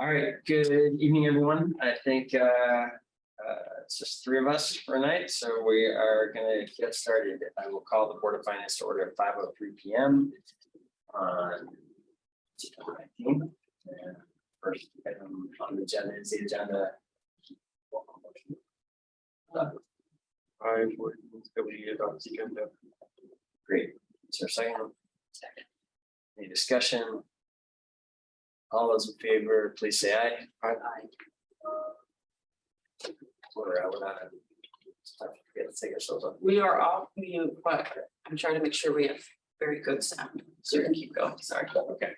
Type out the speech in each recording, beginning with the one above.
All right, good evening, everyone. I think uh, uh, it's just three of us for tonight, so we are gonna get started. I will call the Board of Finance to order at five oh three P M. On September 19th. And First item on the agenda is the agenda. I would move that we adopt the agenda. Great, is there a second? Second. Any discussion? All those in favor, please say aye. Aye. We're out without it. Let's take ourselves up. We are off mute, but I'm trying to make sure we have very good sound, so we can keep going, sorry. Okay.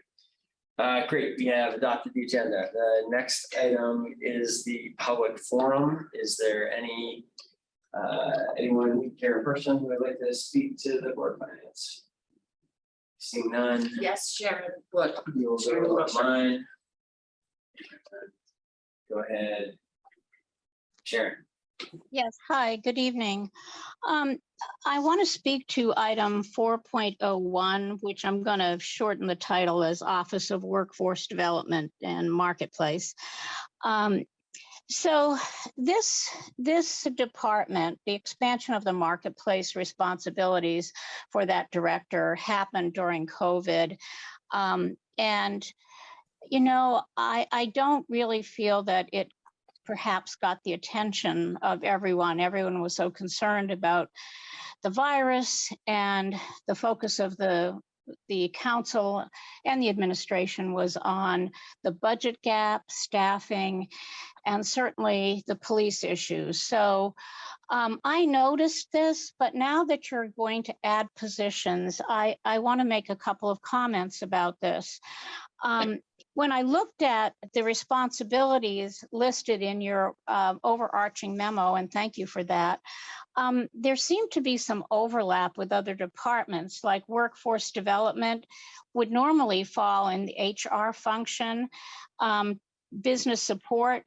Uh, great, we have adopted the agenda. The next item is the public forum. Is there any? Uh, anyone here in person who would like to speak to the board of finance? Seeing none, Yes, Sharon, what? we will go online. Go ahead. Sharon, Yes, hi, good evening. Um, I want to speak to item four point oh one, which I'm going to shorten the title as Office of Workforce Development and Marketplace. Um, so this, this department, the expansion of the marketplace responsibilities for that director happened during COVID. Um, and, you know, I, I don't really feel that it perhaps got the attention of everyone. Everyone was so concerned about the virus and the focus of the the council and the administration was on the budget gap, staffing, and certainly the police issues. So um, I noticed this, but now that you're going to add positions, I, I want to make a couple of comments about this. Um, when I looked at the responsibilities listed in your uh, overarching memo, and thank you for that, um, there seemed to be some overlap with other departments, like workforce development would normally fall in the HR function. Um, business support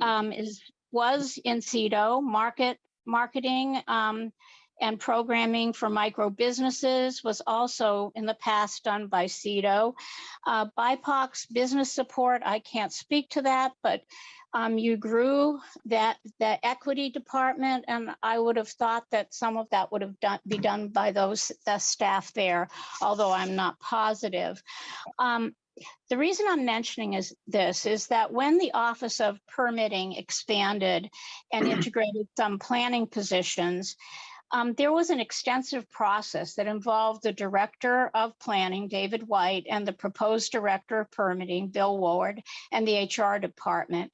um, is was in CEDO, market marketing um, and programming for micro businesses was also in the past done by CEDO. Uh, BIPOC's business support, I can't speak to that, but um, you grew that the equity department, and I would have thought that some of that would have done be done by those the staff there, although I'm not positive. Um, the reason I'm mentioning is this is that when the Office of Permitting expanded and integrated some planning positions, um, there was an extensive process that involved the director of planning, David White, and the proposed director of permitting, Bill Ward, and the HR department.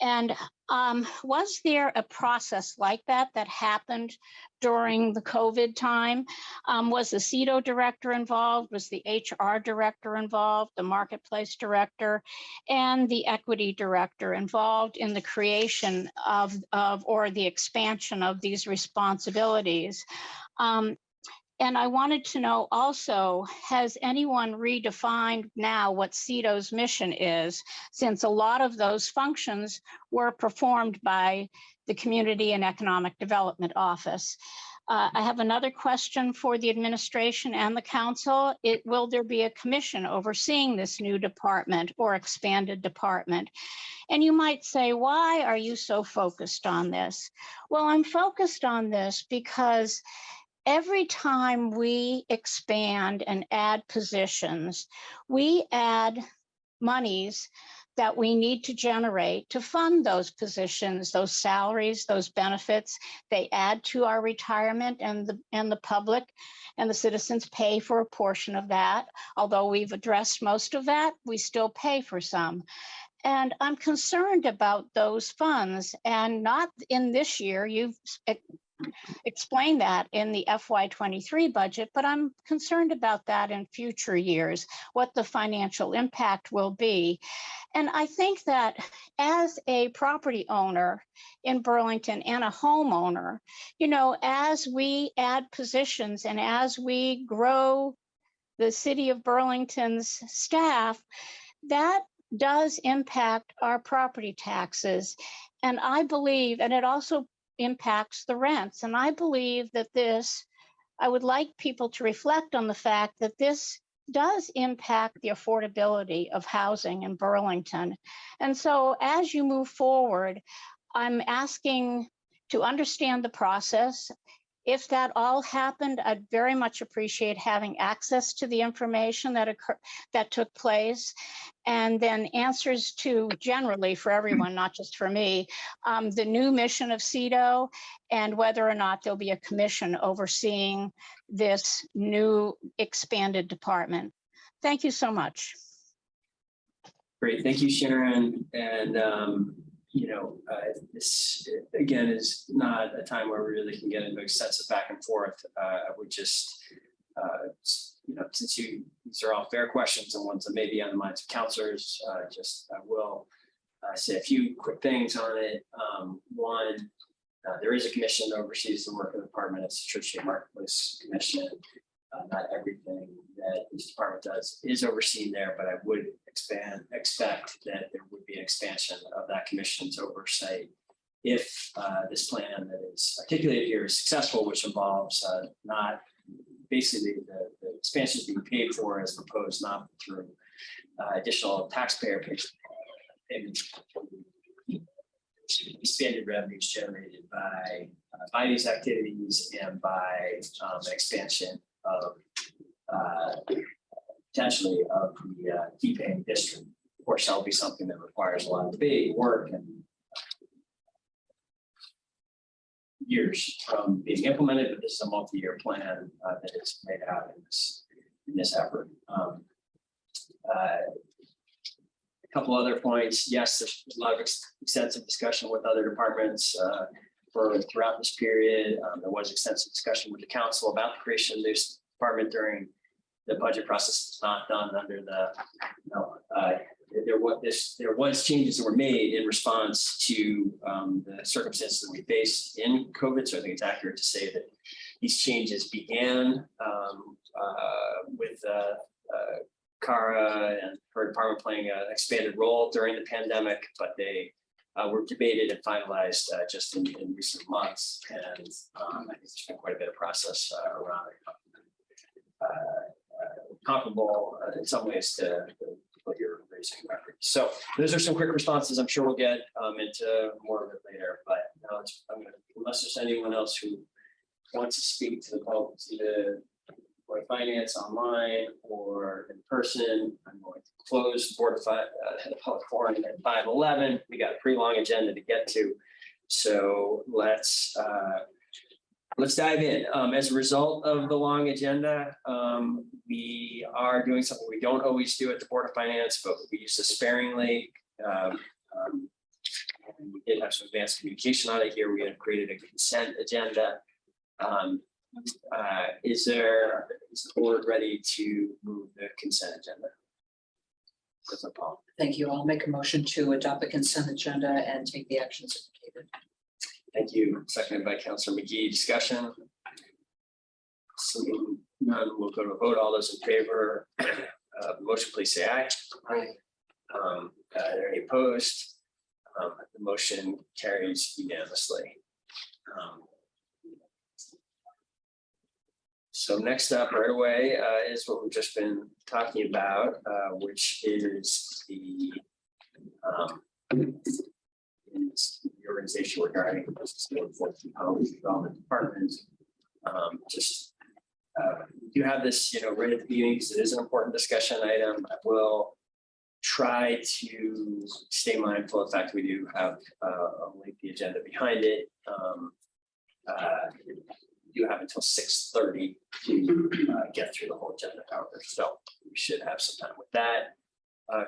And um, was there a process like that that happened during the COVID time? Um, was the CEDO director involved? Was the HR director involved? The marketplace director and the equity director involved in the creation of, of or the expansion of these responsibilities? Um, and I wanted to know also, has anyone redefined now what CEDO's mission is, since a lot of those functions were performed by the Community and Economic Development Office? Uh, I have another question for the administration and the council. It, will there be a commission overseeing this new department or expanded department? And you might say, why are you so focused on this? Well, I'm focused on this because every time we expand and add positions, we add monies that we need to generate to fund those positions, those salaries, those benefits. They add to our retirement and the and the public and the citizens pay for a portion of that. Although we've addressed most of that, we still pay for some. And I'm concerned about those funds and not in this year. You've explain that in the FY23 budget, but I'm concerned about that in future years, what the financial impact will be. And I think that as a property owner in Burlington and a homeowner, you know, as we add positions and as we grow the city of Burlington's staff, that does impact our property taxes. And I believe, and it also impacts the rents. And I believe that this, I would like people to reflect on the fact that this does impact the affordability of housing in Burlington. And so as you move forward, I'm asking to understand the process. If that all happened, I'd very much appreciate having access to the information that occurred, that took place. And then answers to generally for everyone, not just for me, um, the new mission of CEDO and whether or not there'll be a commission overseeing this new expanded department. Thank you so much. Great, thank you, Sharon. And, um, you know, uh, this, again, is not a time where we really can get into extensive back and forth. Uh, would just, uh, you know, since you, these are all fair questions and ones that may be on the minds of counselors, uh, just, I will uh, say a few quick things on it. Um, one, uh, there is a commission that oversees the work of the department. It's the Church Street Marketplace Commission. Uh, not everything that this department does is overseen there, but I would expand, expect that there would be an expansion of that commission's oversight. If uh, this plan that is articulated here is successful, which involves uh, not basically the, the expansion is being paid for as proposed, not through uh, additional taxpayer pay- payments. Expanded revenues generated by, uh, by these activities and by um, expansion of uh, potentially of the uh, key paying district. Of course, that'll be something that requires a lot of debate, work and years from being implemented, but this is a multi-year plan uh, that is made out in this, in this effort. Um, uh, A Couple other points. Yes, there's a lot of ex- extensive discussion with other departments uh, for throughout this period. Um, There was extensive discussion with the council about the creation of this department during the budget process. It's not done under the, you know, uh, there was this, there was changes that were made in response to um, the circumstances that we faced in COVID. So I think it's accurate to say that these changes began um, uh, with uh, uh, Kara and her department playing an expanded role during the pandemic, but they uh, were debated and finalized uh, just in, in recent months. And um, I think there's been quite a bit of process uh, around. Uh, uh, comparable uh, in some ways to what you're raising. So those are some quick responses. I'm sure we'll get um, into more of it later, but now it's, I'm gonna, unless there's anyone else who wants to speak to the to the Of Finance online or in person, I'm going to close the Board of Fi- uh, the public forum at five eleven. We got a pretty long agenda to get to. So let's uh, Let's dive in. Um, as a result of the long agenda, um, we are doing something we don't always do at the Board of Finance, but we use this sparingly. Um, um, and We did have some advanced communication on it here. We had created a consent agenda. Um, uh, is there, is the board ready to move the consent agenda? Thank you. I'll make a motion to adopt the consent agenda and take the actions indicated. thank you. Seconded by Councilor Magee. Discussion? Seeing none, we'll go to a vote. All those in favor of the motion, please say aye. Aye. Um, uh, are there any opposed? Um, the motion carries unanimously. Um, So next up right away, uh, is what we've just been talking about, uh, which is the, um, the organization regarding the Fourteen Homes Development Department. Um, just, uh, you have this, you know, right at the beginning, because it is an important discussion item. I will try to stay mindful of the fact we do have uh, a lengthy agenda behind it. Um, uh, You have until six thirty to uh, get through the whole agenda, however, so we should have some time with that. Uh,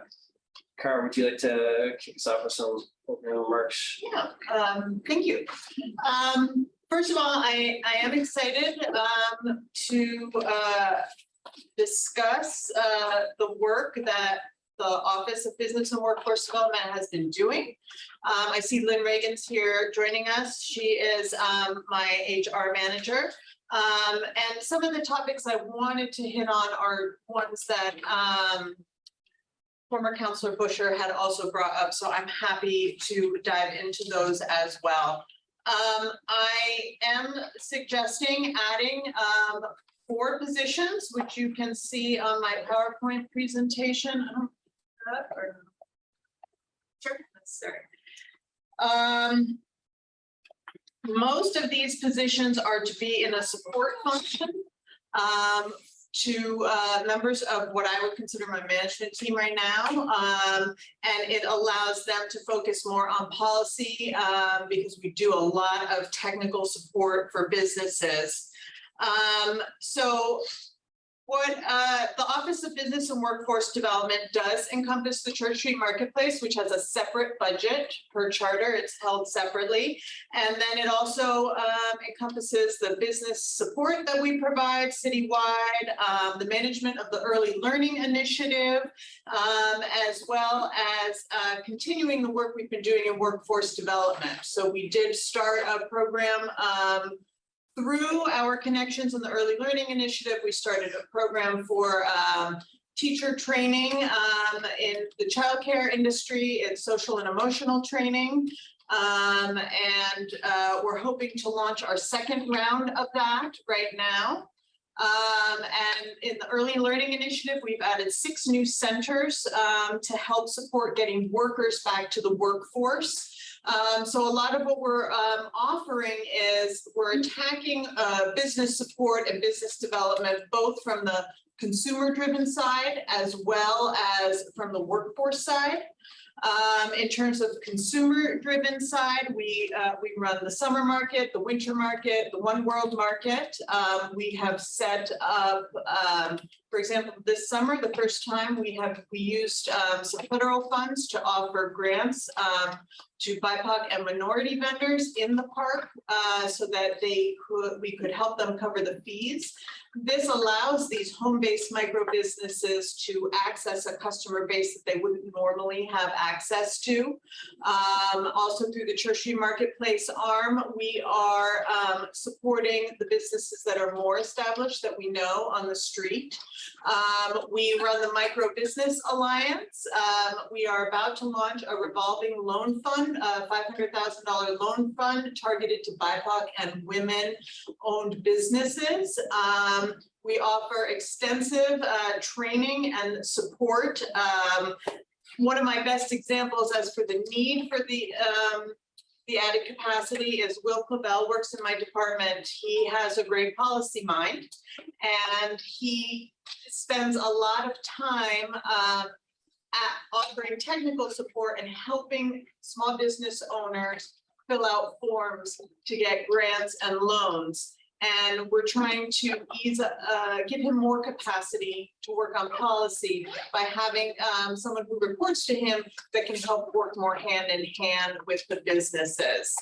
would you like to kick us off with some opening remarks? Yeah, um, thank you. Um, first of all, I, I am excited, um, to, uh, discuss, uh, the work that the Office of Business and Workforce Development has been doing. Um, I see Lynn Reagan's here joining us. She is, um, my HR manager. Um, and some of the topics I wanted to hit on are ones that, um, former Counselor Bushor had also brought up, so I'm happy to dive into those as well. Um, I am suggesting adding, um, four positions, which you can see on my PowerPoint presentation. I don't- uh, or- Sure, that's there. Um, most of these positions are to be in a support function um, to uh, members of what I would consider my management team right now. Um, and it allows them to focus more on policy um, because we do a lot of technical support for businesses. Um, so what uh, the Office of Business and Workforce Development does encompass the Church Street Marketplace, which has a separate budget per charter. It's held separately. And then it also um, encompasses the business support that we provide citywide, um, the management of the early learning initiative, um, as well as uh, continuing the work we've been doing in workforce development. So we did start a program um, through our connections in the early learning initiative. We started a program for um, teacher training um, in the childcare industry and social and emotional training. Um, and uh, we're hoping to launch our second round of that right now. Um, and in the early learning initiative, we've added six new centers um, to help support getting workers back to the workforce. Um, so a lot of what we're um, offering is we're attacking uh, business support and business development, both from the consumer driven side as well as from the workforce side. Um, in terms of consumer driven side, we, uh, we run the summer market, the winter market, the one world market. Um, we have set up, um, for example, this summer, the first time we have, we used, um, some federal funds to offer grants, um, to BIPOC and minority vendors in the park, uh, so that they could, we could help them cover the fees. This allows these home-based micro businesses to access a customer base that they wouldn't normally have access to. Um, also through the Street Marketplace arm, we are um, supporting the businesses that are more established that we know on the street. Um, we run the Micro Business Alliance. Um, we are about to launch a revolving loan fund, a $500,000 loan fund targeted to BIPOC and women-owned businesses. Um, we offer extensive uh, training and support. Um, one of my best examples as for the need for the um, the added capacity is Will Clavel works in my department. He has a great policy mind and he spends a lot of time uh, at offering technical support and helping small business owners fill out forms to get grants and loans. And we're trying to ease, uh, give him more capacity to work on policy by having um, someone who reports to him that can help work more hand in hand with the businesses.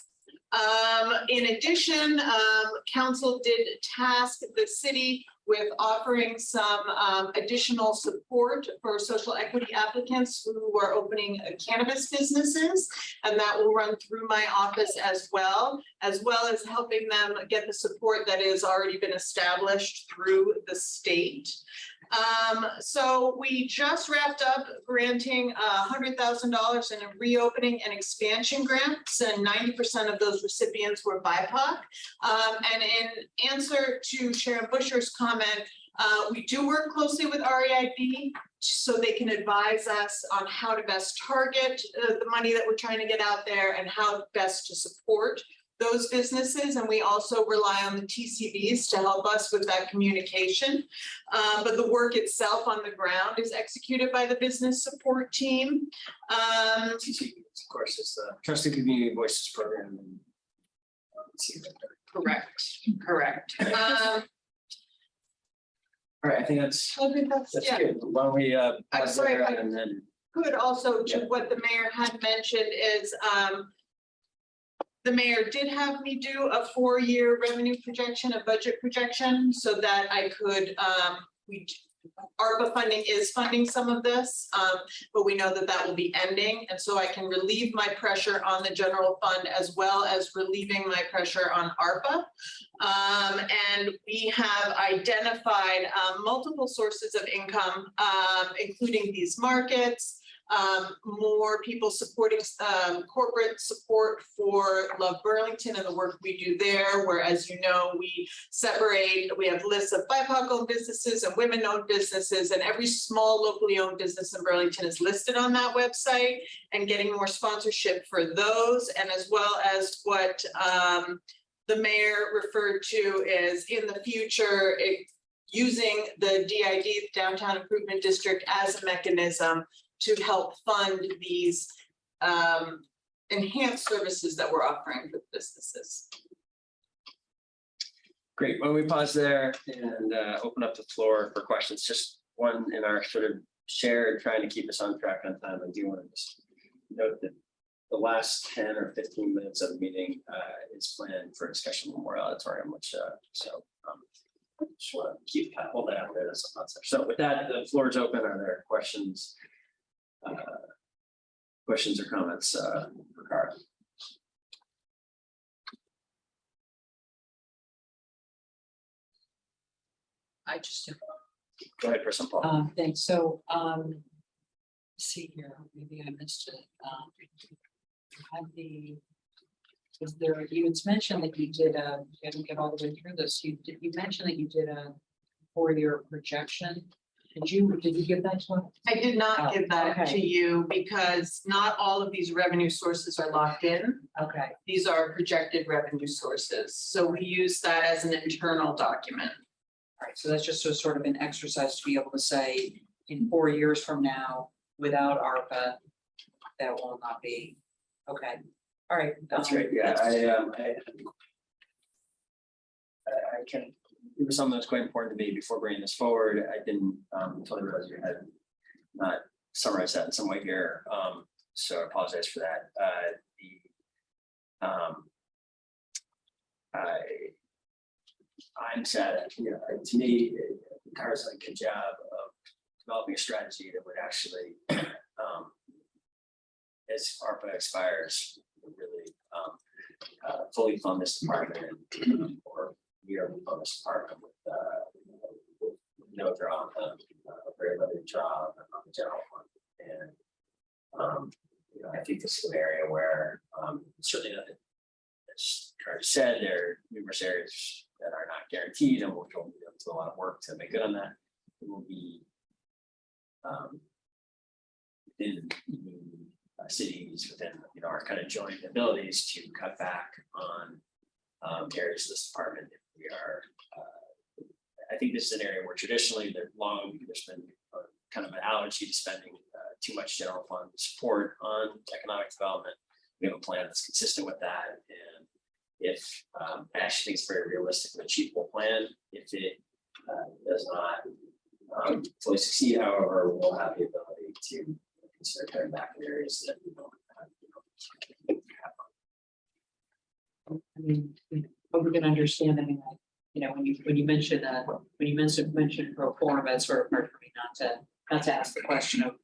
Um, in addition, um, council did task the city with offering some um, additional support for social equity applicants who are opening cannabis businesses. And that will run through my office as well, as well as helping them get the support that has already been established through the state. Um, so we just wrapped up granting hundred thousand dollars in a reopening and expansion grants, and ninety percent of those recipients were BIPOC. Um, and in answer to Sharon Bushor's comment, uh, we do work closely with REIB so they can advise us on how to best target uh, the money that we're trying to get out there and how best to support those businesses. And we also rely on the TCVs to help us with that communication. Uh, but the work itself on the ground is executed by the business support team. Um, TCV, Of course, it's the Trusted Community Voices Program. and, let's see that there. Correct, correct. um, All right, I think that's, I think that's, that's yeah. good. Why don't we, uh, I'm sorry, there I- and then, Good also to Yeah. what the mayor had mentioned is, um, the mayor did have me do a four-year revenue projection, a budget projection, so that I could, um, we, ARPA funding is funding some of this, um, but we know that that will be ending, and so I can relieve my pressure on the general fund as well as relieving my pressure on ARPA. Um, and we have identified, um, multiple sources of income, um, including these markets, um, more people supporting, um, corporate support for Love Burlington and the work we do there, where as you know, we separate, we have lists of BIPOC owned businesses and women owned businesses, and every small locally owned business in Burlington is listed on that website and getting more sponsorship for those, and as well as what, um, the mayor referred to as in the future, it, using the DID, Downtown Improvement District, as a mechanism to help fund these um, enhanced services that we're offering for businesses. Great, well, we pause there and uh, open up the floor for questions, just one in our sort of shared, trying to keep us on track on time, I do want to just note that the last ten or fifteen minutes of the meeting uh, is planned for discussion Memorial Auditorium, which, uh, so um, just want to keep, kind of hold that out there, that's a concept. So with that, the floor is open, are there questions? Uh, Questions or comments uh, for Kara? I just, Go ahead, Person Paul. um, thanks, so, um. See here, maybe I missed it, um. Had the. Was there, you had mentioned that you did a, you didn't get all the way through this, you did, you mentioned that you did a four-year projection. Did you, did you give that to us? I did not Oh, give that okay. to you because not all of these revenue sources are locked in. Okay, These are projected revenue sources. So we use that as an internal document. all right, so that's just a sort of an exercise to be able to say, in four years from now, without ARPA. That will not be, okay, all right. That's um, great, yeah, I, um, I. I, I can, it was something that was quite important to me before bringing this forward, I didn't, um, totally realize you had not summarized that in some way here, um, so I apologize for that, uh, the. Um. I. I'm sad, you know, to me, Kara's done a good job of developing a strategy that would actually, um. As ARPA expires, really, um, uh, fully fund this department or yearly fund this department with, uh, no draw on them, uh, very limited draw on the general fund. And, um, you know, I think this is an area where, um, certainly, uh, as Carter said, there are numerous areas that are not guaranteed and we'll go do a lot of work to make good on that. It will be, um, the uh, cities within, you know, our kind of joint abilities to cut back on um, areas of this department. if We are, uh, I think this is an area where traditionally there's long, there's been kind of an allergy to spending uh, too much general fund support on economic development. We have a plan that's consistent with that and if, um, I actually think it's very realistic and achievable plan, if it uh, does not um, fully succeed, however, we'll have the ability to consider cutting back in areas that we don't have. you know. I mean, we- but we can understand, I mean, like, you know, when you, when you mention, uh, when you mentioned, mentioned pro forma, it's sort of hard for me not to, not to ask the question of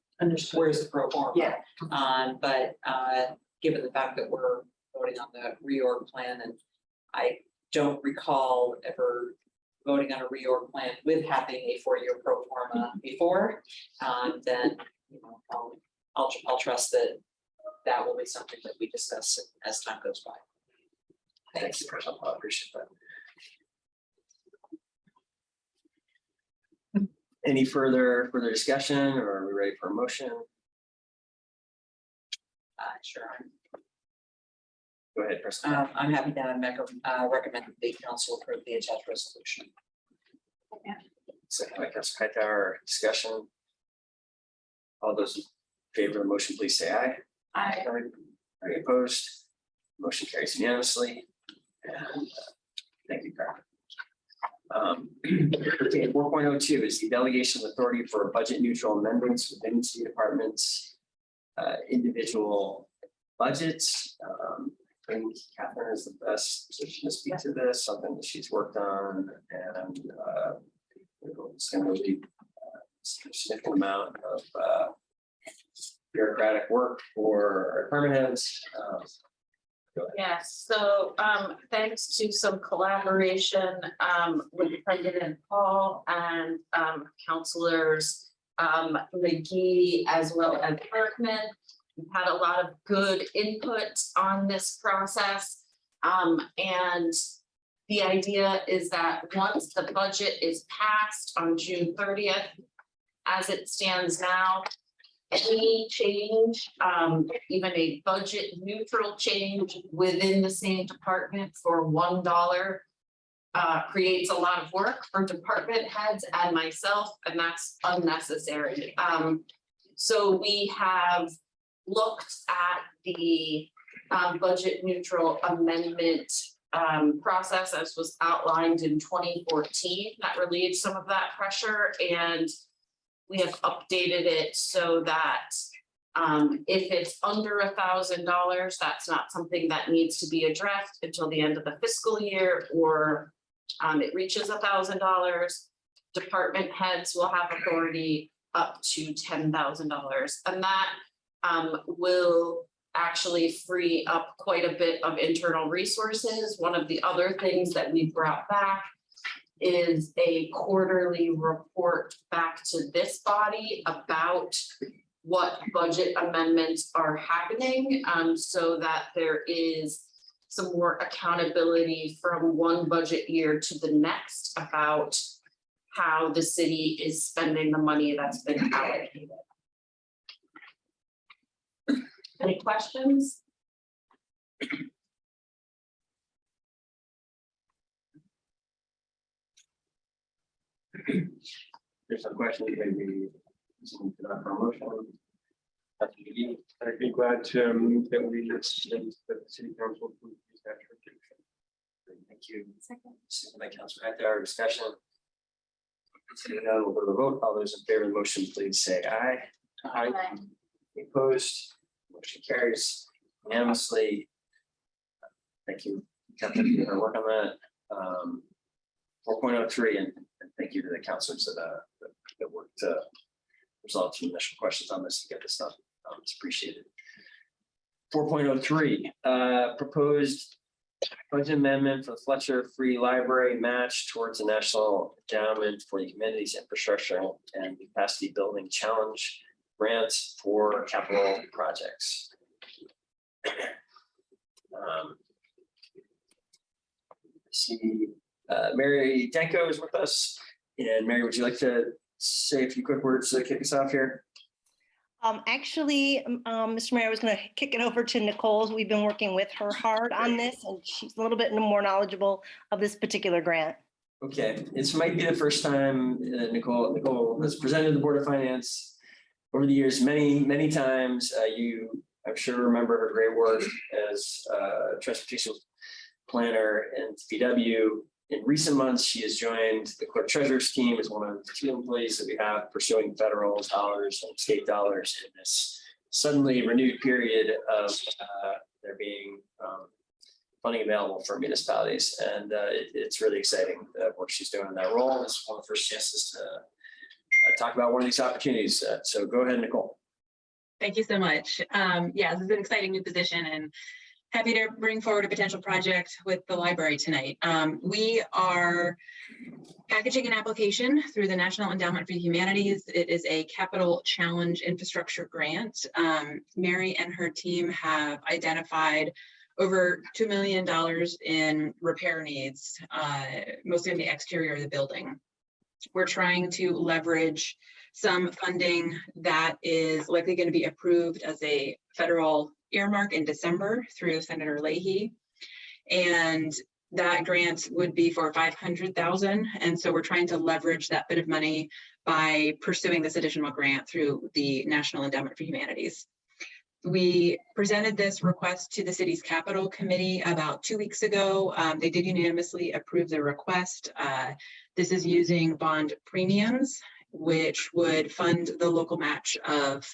where's the pro forma? Yeah. Um, but, uh, given the fact that we're voting on the reorg plan and I don't recall ever voting on a reorg plan with having a four-year pro forma before, um, then, you know, I'll, I'll, I'll trust that that will be something that we discuss as time goes by. Thanks, President. I appreciate that. Any further, further discussion or are we ready for a motion? Uh, sure, Go ahead, President. um, I'm happy to make, a- uh, recommend that the council approve the attached resolution. Second by Council Hightower, discussion. All those in favor of the motion, please say aye. I, Any opposed? Motion carries unanimously. Uh, Thank you, Carmen. Um, okay, four point oh two is the delegation of authority for budget neutral amendments within city departments. Uh, individual budgets. Um, I think Catherine is the best position to speak to this, something that she's worked on and, uh. It's gonna be a significant amount of, uh. Bureaucratic work for our department heads. Um, Yes, so um thanks to some collaboration um with President Paul and um counselors um, Magee as well as Bergman. We've had a lot of good input on this process. Um, and the idea is that once the budget is passed on June thirtieth, as it stands now, any change, um, even a budget neutral change within the same department for one dollar uh, creates a lot of work for department heads and myself, and that's unnecessary. Um, so we have looked at the um, budget neutral amendment um, process as was outlined in twenty fourteen. That relieved some of that pressure and we have updated it so that um, if it's under a thousand dollars, that's not something that needs to be addressed until the end of the fiscal year or um, it reaches a thousand dollars. Department heads will have authority up to ten thousand dollars and that um, will actually free up quite a bit of internal resources. One of the other things that we brought back is a quarterly report back to this body about what budget amendments are happening, um, so that there is some more accountability from one budget year to the next about how the city is spending the money that's been allocated. Any questions? There's some questions, maybe. some for that promotion. Dr. I'd be glad to move that we extend the city council. approve these action items. Thank you. Second by Councilor Hector, discussion. Seeing none, we'll go to the vote. All those in favor of the motion, please say aye. Aye. Any Opposed, motion carries unanimously. Thank you, Captain, for your work on that. Um, four point oh three, and and thank you to the counselors that, uh, that- worked to resolve some initial questions on this to get this stuff. Um, it's appreciated. Four point oh three, uh, proposed budget amendment for the Fletcher Free Library match towards the National Endowment for the Humanities Infrastructure and Capacity Building Challenge grants for capital projects. Um, See, uh, Mary Danko is with us. And Mary, would you like to say a few quick words to kick us off here? Um, actually, um, Mr. Mayor, I was gonna kick it over to Nicole's. We've been working with her hard on this and she's a little bit more knowledgeable of this particular grant. Okay, this might be the first time uh, Nicole, Nicole has presented the Board of Finance over the years, many, many times. Uh, You, I'm sure remember her great work as uh, transportation planner and VW. In recent months, she has joined the clerk treasurer's team as one of the two employees that we have pursuing federal dollars and state dollars in this suddenly renewed period of uh, there being um, funding available for municipalities. And uh, it- it's really exciting, the work she's doing in that role. It's one of the first chances to uh, talk about one of these opportunities. Uh, So go ahead, Nicole. Thank you so much. Um, yeah, this is an exciting new position and happy to bring forward a potential project with the library tonight. Um, we are packaging an application through the National Endowment for the Humanities. It is a capital challenge infrastructure grant. Um, Mary and her team have identified over $2 million in repair needs, uh, mostly in the exterior of the building. We're trying to leverage some funding that is likely going to be approved as a federal earmark in December through Senator Leahy. And that grant would be for five hundred thousand. And so we're trying to leverage that bit of money by pursuing this additional grant through the National Endowment for Humanities. We presented this request to the city's capital committee about two weeks ago. Um, they did unanimously approve the request. Uh, this is using bond premiums, which would fund the local match of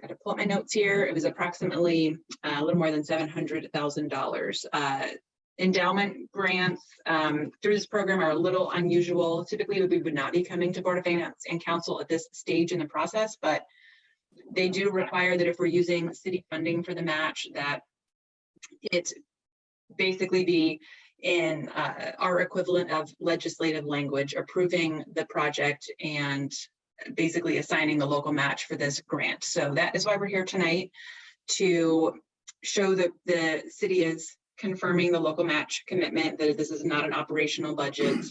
Got to pull up my notes here. It was approximately uh, a little more than seven hundred thousand dollars. Uh, Endowment grants um, through this program are a little unusual. Typically, we would not be coming to Board of Finance and Council at this stage in the process, but they do require that if we're using city funding for the match, that it basically be in uh, our equivalent of legislative language approving the project and basically assigning the local match for this grant. So that is why we're here tonight to show that the city is confirming the local match commitment, that this is not an operational budget.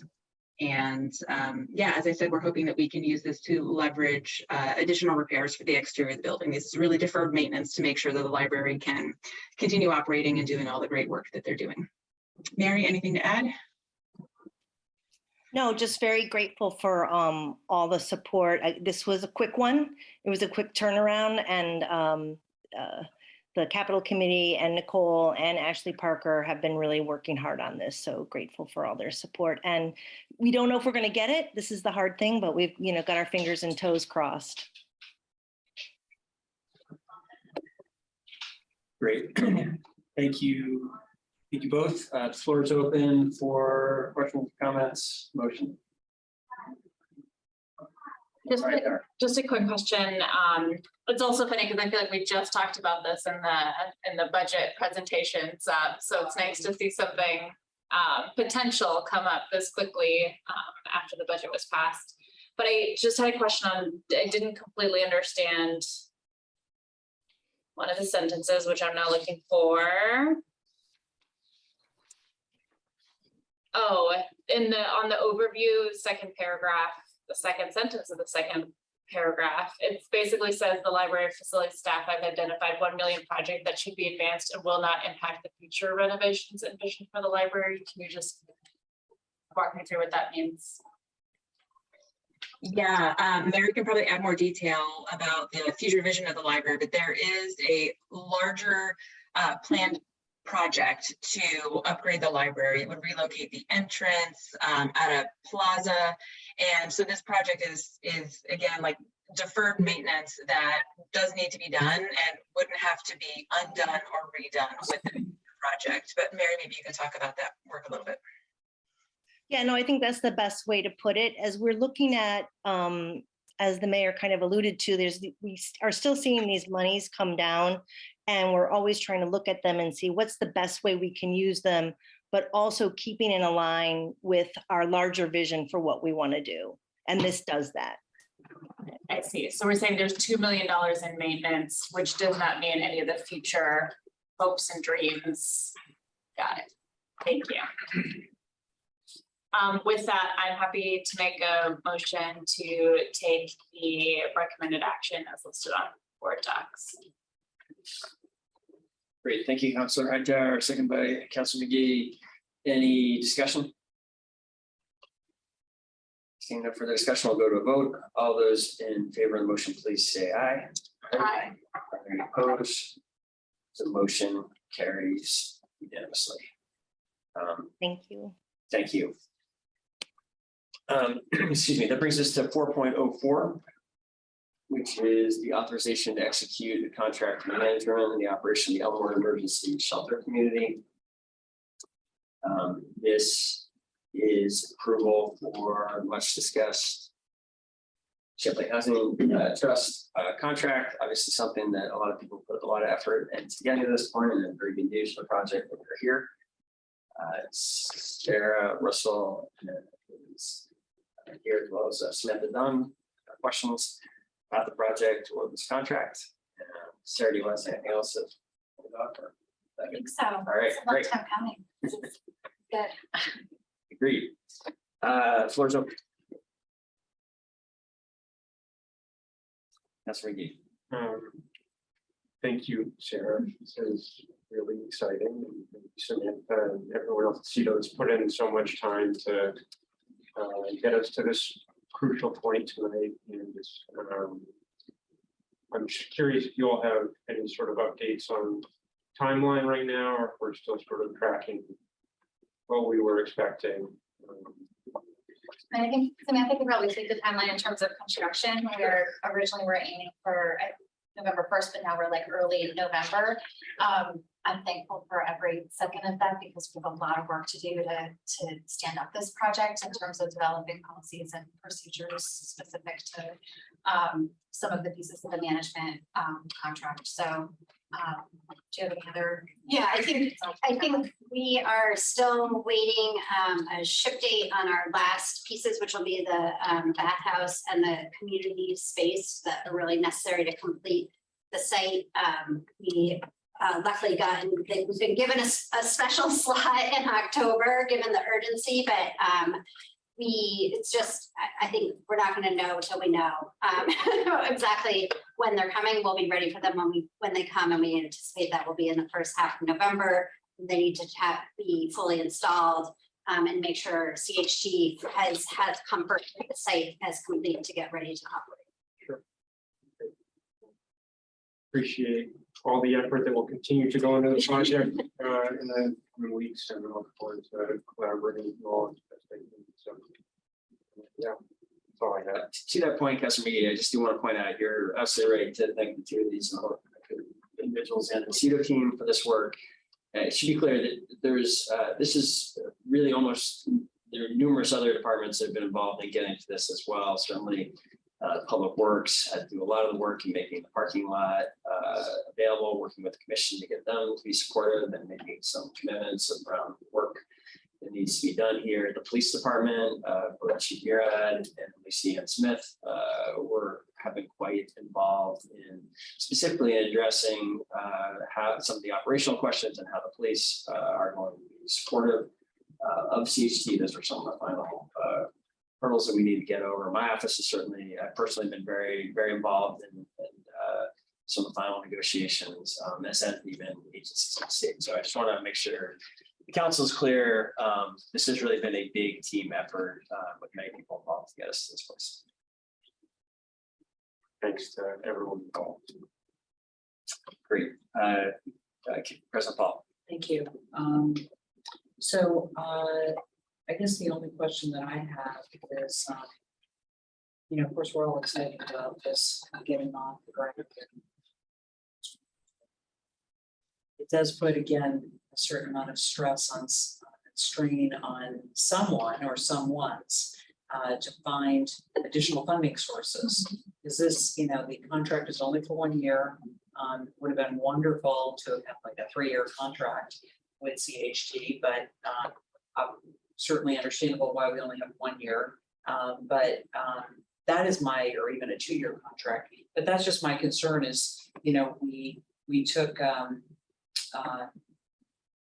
And um, yeah, as I said, we're hoping that we can use this to leverage uh, additional repairs for the exterior of the building. This is really deferred maintenance to make sure that the library can continue operating and doing all the great work that they're doing. Mary, anything to add? No, just very grateful for um all the support. I- This was a quick one. It was a quick turnaround and um uh the Capital Committee and Nicole and Ashley Parker have been really working hard on this. So grateful for all their support. And we don't know if we're going to get it. This is the hard thing, but we've, you know, got our fingers and toes crossed. Great. Thank you. Thank you both. Uh, the floor is open for questions, comments, motion. Just, Right a- just a quick question. Um, it's also funny because I feel like we just talked about this in the, in the budget presentations. Uh, so it's nice to see something um, potential come up this quickly um, after the budget was passed. But I just had a question on, I didn't completely understand one of the sentences, which I'm now looking for. Oh, in the, on the overview, second paragraph, the second sentence of the second paragraph, it basically says the library facility staff have identified one million project that should be advanced and will not impact the future renovations envisioned for the library. Can you just walk me through what that means? Yeah, um, Mary can probably add more detail about the future vision of the library, but there is a larger uh, planned project to upgrade the library. It would relocate the entrance um, at a plaza. And so this project is, is again, like deferred maintenance that does need to be done and wouldn't have to be undone or redone with the project. But Mary, maybe you can talk about that work a little bit. Yeah, no, I think that's the best way to put it. As we're looking at, um, as the mayor kind of alluded to, there's, we are still seeing these monies come down. And we're always trying to look at them and see what's the best way we can use them, but also keeping in line with our larger vision for what we want to do. And this does that. I see. So we're saying there's two million dollars in maintenance, which does not mean any of the future hopes and dreams. Got it. Thank you. Um, with that, I'm happy to make a motion to take the recommended action as listed on board docs. Great, thank you, Counselor Hajar, second by Counselor Magee. Any discussion? Seeing no further discussion, we'll go to a vote. All those in favor of the motion, please say aye. Aye. Are any opposed? The motion carries unanimously. Um, Thank you. Thank you. Um, excuse me, that brings us to four point oh four. Which is the authorization to execute the contract management and the operation of the Elmwood Emergency Shelter Community. Um, this is approval for much discussed. Champlain Housing uh, Trust uh, contract, obviously something that a lot of people put a lot of effort into getting to this point and a very good news for the project, that we're here. Uh, Sarah Russell uh, is here as well as uh, Samantha Dunn. Uh, Questions about the project or this contract? Uh, Sarah, do you want to say anything else? about I think so. All right, It's a long great. time coming. Is Good. Agreed. Uh, floor's open. That's Ricky. Um, Thank you, Sarah. This is really exciting. and Samantha and everyone else at CEDO has put in so much time to uh, get us to this crucial point tonight and um, I'm curious if you all have any sort of updates on timeline right now, or if we're still sort of tracking what we were expecting. Um, I think Samantha probably speak the timeline in terms of construction. We were originally we're aiming for uh, November first, but now we're like early in November. Um, I'm thankful for every second of that because we have a lot of work to do to, to stand up this project in terms of developing policies and procedures specific to um, some of the pieces of the management um, contract. So Um, do you have any other? Yeah, I think, I think we are still waiting um, a ship date on our last pieces, which will be the um, bathhouse and the community space that are really necessary to complete the site. Um, we uh, luckily gotten, they've been given a special slot in October, given the urgency, but um, we, it's just, I, I think we're not gonna know until we know um, exactly when they're coming. We'll be ready for them when we, when they come, and we anticipate that will be in the first half of November. They need to have, be fully installed um, and make sure CHT has, has comfort with the site as complete to get ready to operate. Sure. Appreciate all the effort that will continue to go into the project uh, in the coming weeks and look forward to collaborating with you all. as best So, Yeah, that's all I have. To that point, Councilor Magee, I just do want to point out, you're absolutely right to thank the two of these uh, individuals and the CEDO team for this work. Uh, It should be clear that there's, uh, this is really almost, there are numerous other departments that have been involved in getting to this as well. Certainly, uh, Public Works to do a lot of the work in making the parking lot uh, available, working with the commission to get them to be supportive and making some commitments around work that needs to be done here. The police department, uh, Chief and Lucy Ann Smith, uh, were have been quite involved in specifically addressing, uh, how some of the operational questions and how the police, uh, are going to be supportive uh, of CHT. Those are some of the final, uh, hurdles that we need to get over. My office has certainly, I've personally been very, very involved in, in, uh, some of the final negotiations, um, as have even agencies in the state. So I just want to make sure the council is clear. Um, this has really been a big team effort, uh, with many people involved to get us to this place. Thanks to everyone involved. Great. Uh, uh, President Paul. Thank you. Um, so, uh, I guess the only question that I have is, um. You know, of course, we're all excited about this getting off the ground. It does put again, a certain amount of stress on, s- strain on someone or someone's. Uh, to find additional funding sources. Is this, you know, the contract is only for one year, um, would have been wonderful to have like a three-year contract with CHT, but um, uh, certainly understandable why we only have one year. Um, but um, that is my, or even a two-year contract, but that's just my concern is, you know, we, we took um, uh,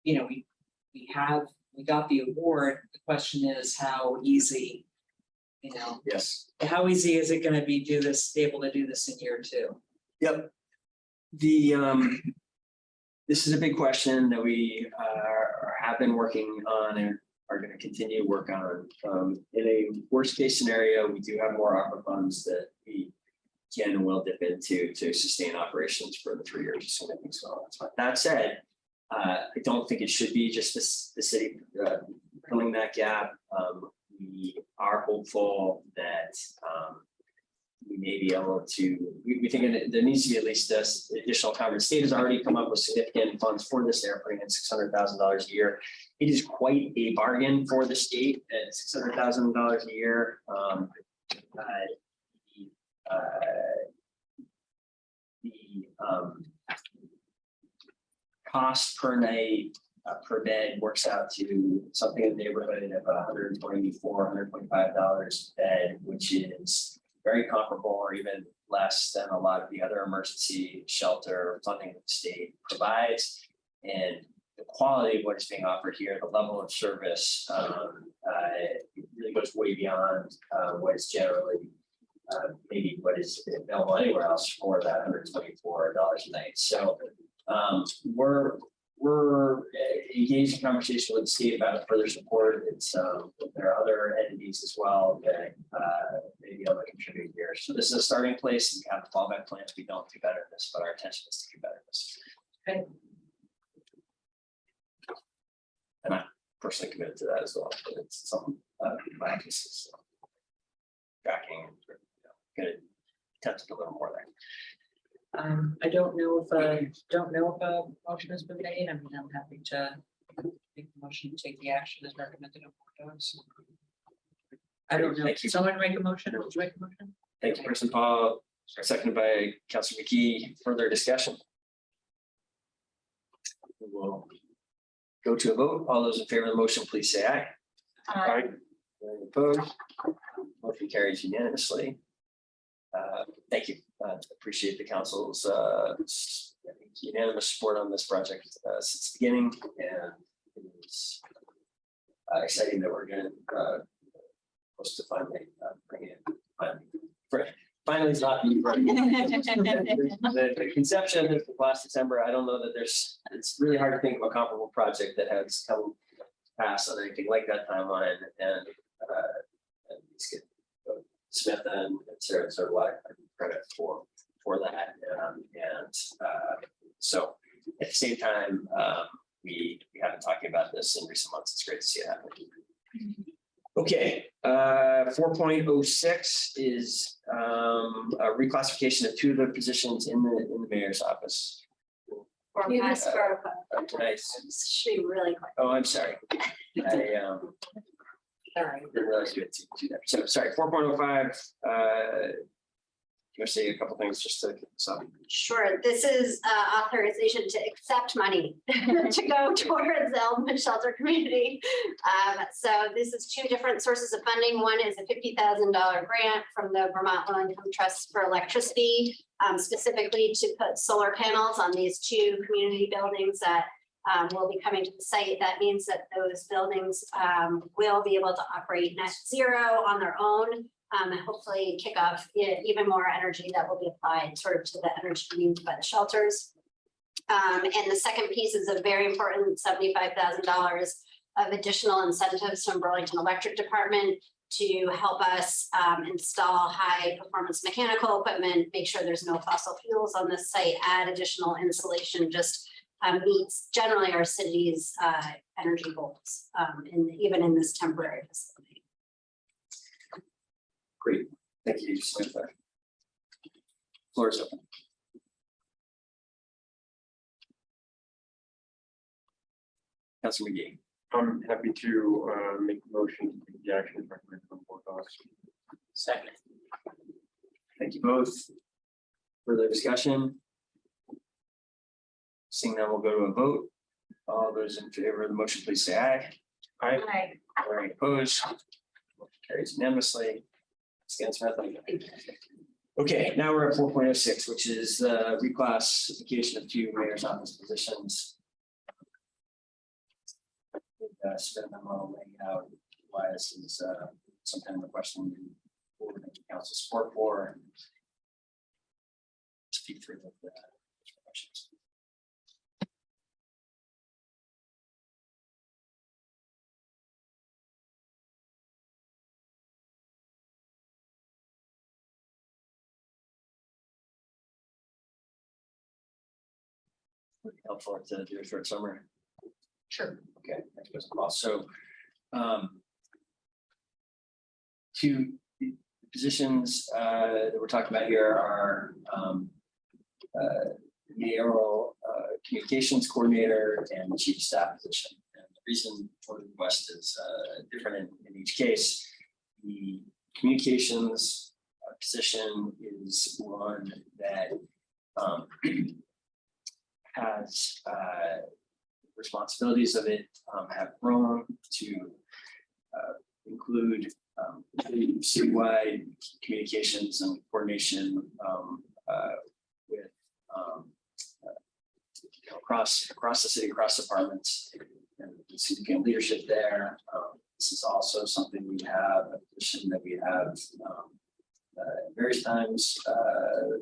you know, we, we have, we got the award. The question is how easy, you know, Yes. how easy is it gonna be do this, be able to do this in year two? Yep. The, um, this is a big question that we, uh, have been working on and are gonna continue to work on. Um, in a worst case scenario, we do have more ARPA funds that we can and will dip into to sustain operations for the three years, so. That's fine. That said, uh, I don't think it should be just this, the city, uh, filling that gap. Um, we are hopeful that, um, we may be able to, we, we think there needs to be at least this additional coverage. State has already come up with significant funds for this. Hundred thousand dollars a year. It is quite a bargain for the state at six hundred thousand dollars a year. Um, uh, the, uh, the, um, cost per night, uh, per bed works out to something in the neighborhood of $124, 125 dollars bed, which is very comparable or even less than a lot of the other emergency shelter funding the state provides. And the quality of what is being offered here, the level of service, um, uh, really goes way beyond, uh, what is generally uh, maybe what is available anywhere else for that hundred twenty-four dollars a night. So, um, we're, we're engaged in conversation with the state about further support. It's, um, there are other entities as well that, uh, may be able to contribute here. So this is a starting place. and We have fallback plans. We don't do better at this, but our intention is to do better at this. Okay. And I'm personally committed to that as well, but it's some, uh, my emphasis. so. Tracking, you know, gonna attempt to do a little more there. Um, I don't know if, uh, don't know if a motion has been made. I mean, I'm happy to make the motion to take the action as recommended. on board docs. I don't know. Thank you. Did Someone make a motion or would you make a motion? Thank you, Person Paul, seconded by Councilor Magee. Further discussion? we will go to a vote. All those in favor of the motion, please say aye. I, Any opposed? Motion carries unanimously. Uh, Thank you. Uh, Appreciate the council's uh, s- I think unanimous support on this project uh, since the beginning and it is uh, exciting that we're going to close to finally uh, bring it. finally- for- Finally, it's not. me? The the conception of last December, I don't know that there's, it's really hard to think of a comparable project that has come pass on anything like that timeline and uh. and get, uh, Smith and Sarah sort of like credit for for that um and uh so at the same time, um we we have been talking about this in recent months. It's great to see it happening. Okay, uh, four point oh six is um a reclassification of two of the positions in the in the mayor's office. You missed for, Uh, Nice. should be really quick. Oh, I'm sorry. I um Sorry. didn't realize you had to do that. So sorry, four point oh five, uh. You want to say a couple things just to, so, Sure, this is uh, authorization to accept money to go towards the Elmwood Shelter Community. Um, So this is two different sources of funding. One is a fifty thousand dollar grant from the Vermont Low Income Trust for Electricity, um, specifically to put solar panels on these two community buildings that um, will be coming to the site. That means that those buildings um, will be able to operate net zero on their own um, and hopefully kick off even more energy that will be applied sort of to the energy needs by the shelters. Um, and the second piece is a very important seventy-five thousand dollars of additional incentives from Burlington Electric Department to help us um, install high-performance mechanical equipment, make sure there's no fossil fuels on this site, add additional insulation, just um, meets generally our city's uh, energy goals, um, in, even in this temporary facility. Great. Thank you, Samantha. Floor is open. Councilor Magee. I'm happy to uh make a motion to take the action recommended from board docs. Second. Thank you both. Further discussion? Seeing that we'll go to a vote. All those in favor of the motion, please say aye. I, Hi. Or any opposed? Motion Carries unanimously. Okay, now we're at four point oh six, which is the reclassification of two mayor's office positions. Uh, spent a memo laying out why this is uh some kind of a question for the council support for. and Speak through the. Be Helpful to do a short summary. Sure. Okay, thanks, Mr. Boss. So, um. Two positions, uh, that we're talking about here are, um. Uh, mayoral, uh, communications coordinator and chief staff position. And the reason for the request is, uh, different in, in each case. The communications uh, position is one that, um. Has, uh, responsibilities of it um, have grown to uh, include um, citywide communications and coordination um, uh, with um, uh, across, across the city, across departments, and significant leadership there. Um, This is also something we have, a position that we have um, uh, various times uh,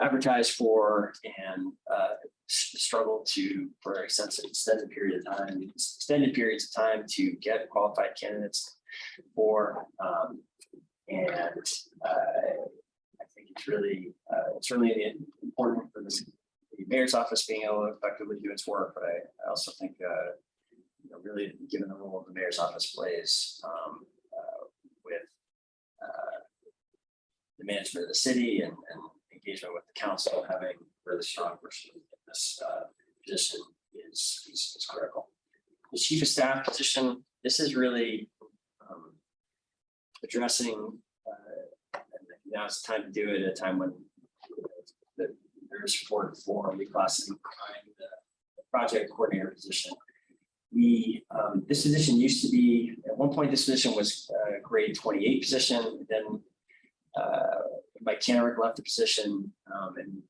advertised for and uh, struggle to, for an extended period of time, extended periods of time to get qualified candidates for. um, And uh, I think it's really, uh, it's really important for this, the mayor's office being able to effectively do its work, but I, I also think, uh, you know, really given the role the mayor's office plays um, uh, with uh, the management of the city and, and engagement with the council, having really strong person in this uh, position is, is, is critical. The chief of staff position, this is really um, addressing, uh, now's the time to do it at a time when the, there's support for reclassifying the project coordinator position. We, um, this position used to be, at one point, this position was a grade twenty-eight position, then uh, Kenrick left the position, um, and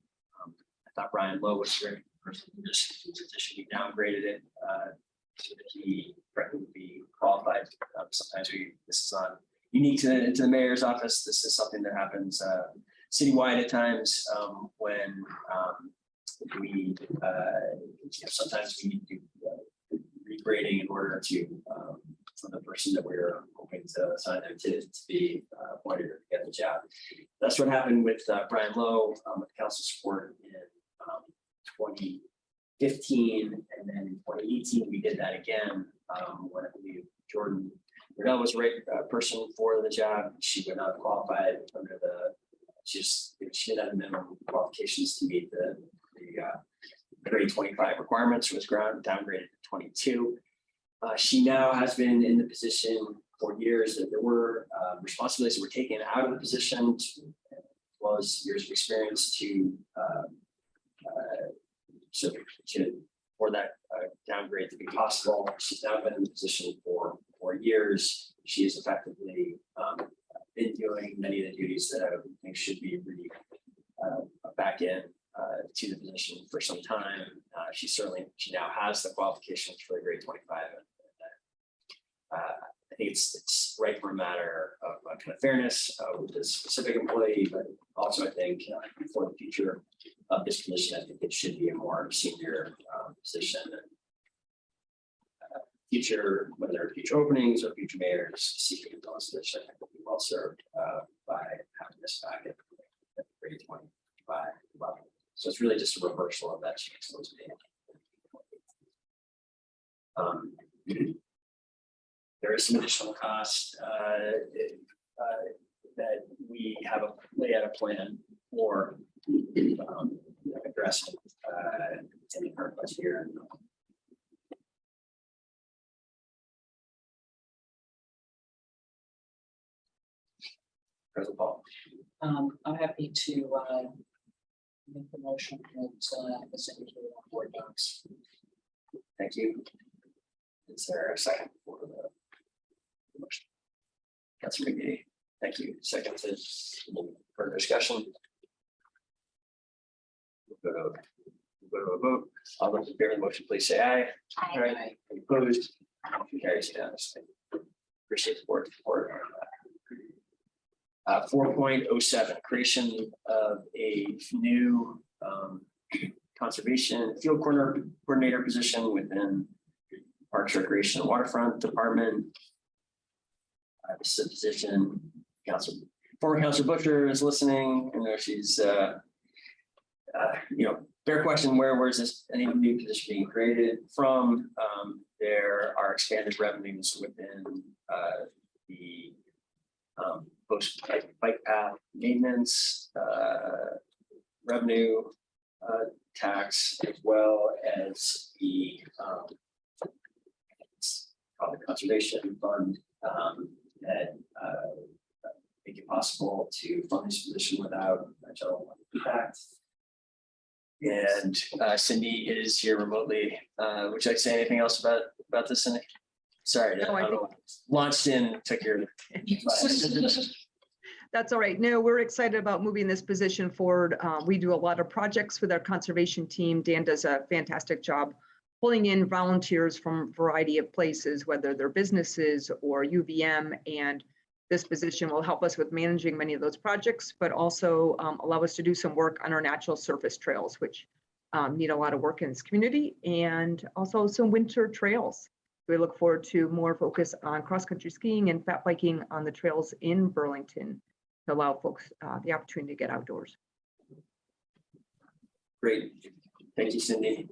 um, I thought Brian Lowe was the right person for this position. We downgraded it, uh, so that he would be qualified. Um, Sometimes we, this is on unique to, to the mayor's office. This is something that happens, uh, citywide at times, um, when, um, we, uh, you know, sometimes we need to do uh, regrading in order to, um, for the person that we're hoping to assign them to, to be uh, appointed or get the job. That's what happened with, uh, Brian Lowe, um, with council support in, um, twenty fifteen, and then in twenty eighteen, we did that again, um, when I believe Jordan Redell was right, uh, person for the job. She would not qualify under the, just, she didn't have minimum qualifications to meet the, the, uh, grade twenty-five requirements, was ground downgraded to twenty-two. Uh, she now has been in the position for years that there were, uh, responsibilities that were taken out of the position to, as well as years of experience to, uh, uh, so to, for that, uh, downgrade to be possible. She's now been in the position for, for years. She has effectively, um, been doing many of the duties that I think should be really, uh, back in, uh, to the position for some time. Uh, she certainly, she now has the qualifications for the grade twenty-five. and, Uh, think it's, it's right for a matter of uh, kind of fairness, uh, with this specific employee, but also I think, uh, for the future of this position, I think it should be a more senior, um, position. and, uh, Future, whether future openings or future mayors seeking those position, I think will be well served, uh, by having this back at grade twenty-five level. So it's really just a reversal of that change. Um, There is some additional cost, uh, uh, that we have a, lay out a plan for, um, addressing, uh, current budget year. President Paul. Um, I'm happy to, uh, make the motion that, uh, is indicated on board docs. Thank you. Is there a second for the motion? Councilor Magee, thank you. Second is further discussion. We'll Go to we'll go to a vote. All those in favor of the motion, please say aye. Aye. Any Opposed? Motion Carries unanimously. Appreciate the board support. Uh, four point oh seven, creation of a new, um, conservation field corner coordinator position within Parks Recreation and Waterfront Department. This is a position, Council, former Council Bushor is listening, I know she's, uh, uh, you know, fair question, where, where's this, any new position being created from? Um, there are expanded revenues within, uh, the um, post bike, bike path maintenance, uh, revenue, uh, tax as well as the, um, conservation fund, um, that, uh, make it possible to fund this position without a general impact. And, uh, Cindy is here remotely. Uh, would you like to say anything else about, about this, Cindy? Sorry, No, I I launched in, took your. That's all right. No, we're excited about moving this position forward. Uh, We do a lot of projects with our conservation team. Dan does a fantastic job pulling in volunteers from a variety of places, whether they're businesses or UVM. And this position will help us with managing many of those projects, but also um, allow us to do some work on our natural surface trails, which um, need a lot of work in this community, and also some winter trails. We look forward to more focus on cross-country skiing and fat biking on the trails in Burlington to allow folks uh, the opportunity to get outdoors. Great. Thank you, Cindy.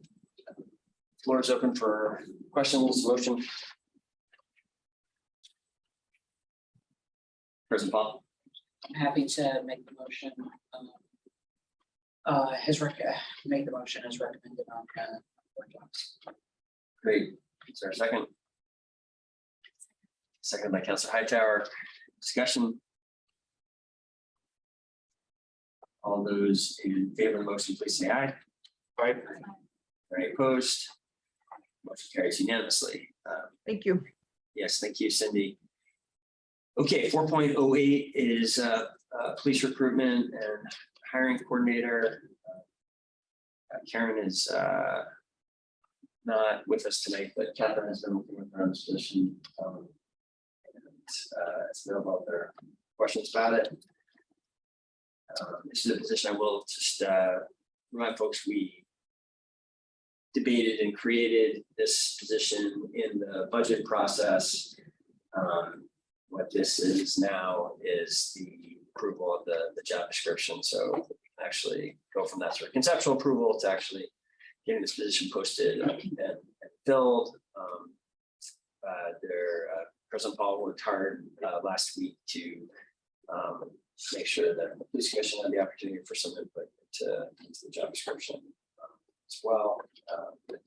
Floor is open for questions, motion. President Paul. I'm happy to make the motion. um, Uh, his rec, uh, make the motion as recommended on, uh, board docs. Great. Is there a second? Second by Councilor Hightower. Discussion. All those in favor of the motion, please say aye. Aye. Any opposed? Motion carries unanimously. Um, Thank you. Yes, thank you, Cindy. Okay, four point oh eight is uh, uh, police recruitment and hiring coordinator. Uh, Karen is uh, not with us tonight, but Catherine has been working with her on this position. um, and, uh, It's been about their questions about it. Um, This is a position I will just uh, remind folks, we debated and created this position in the budget process. Um, What this is now is the approval of the, the job description, so actually go from that sort of conceptual approval to actually getting this position posted and and filled. Um, uh, Their uh, President Paul worked hard uh, last week to um, make sure that the police commission had the opportunity for some input to into the job description as well. Um,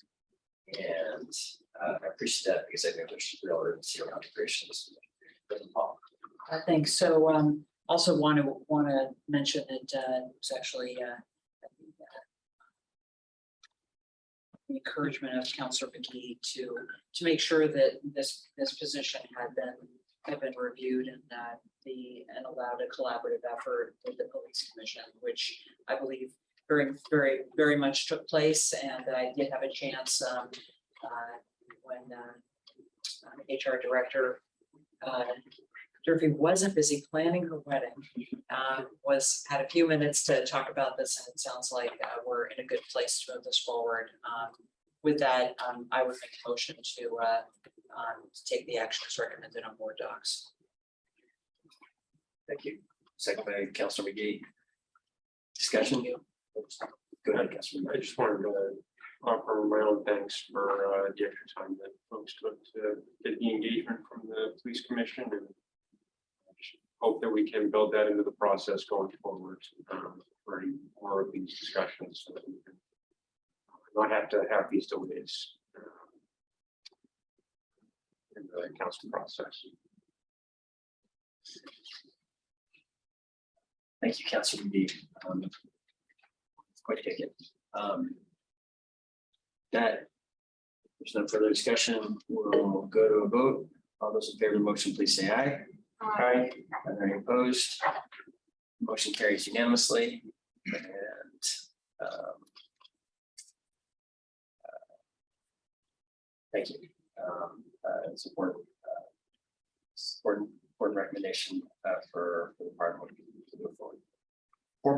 And uh, I appreciate that because I think there's real urgency around integrations. Uh, thanks. So, um, also want to, want to mention that, uh, it was actually, uh, the encouragement of Counselor Magee to, to make sure that this, this position had been, had been reviewed and that the, and allowed a collaborative effort with the police commission, which I believe very, very, very much took place, and I did have a chance, um, uh, when, uh, uh, HR director, uh, Durfee wasn't busy planning her wedding, uh, was, had a few minutes to talk about this, and it sounds like, uh, we're in a good place to move this forward. Um, with that, um, I would make a motion to, uh, um, to take the action as recommended on board docs. Thank you. Second by Counselor Magee. Discussion. Go ahead, Counselor. I just wanted to offer my own thanks for uh, the extra time that folks took to get the engagement from the police commission and hope that we can build that into the process going forward um, for any more of these discussions. so that we can Not have to have these delays. um, In the council process. Thank you, Counselor Magee. Um, Quite ticket. Um, That. There's no further discussion. We'll go to a vote. All those in favor of the motion, please say aye. Aye. Are there any opposed? Motion carries unanimously and. um, uh, Thank you. Um, uh, It's important. uh, important recommendation uh, for for the department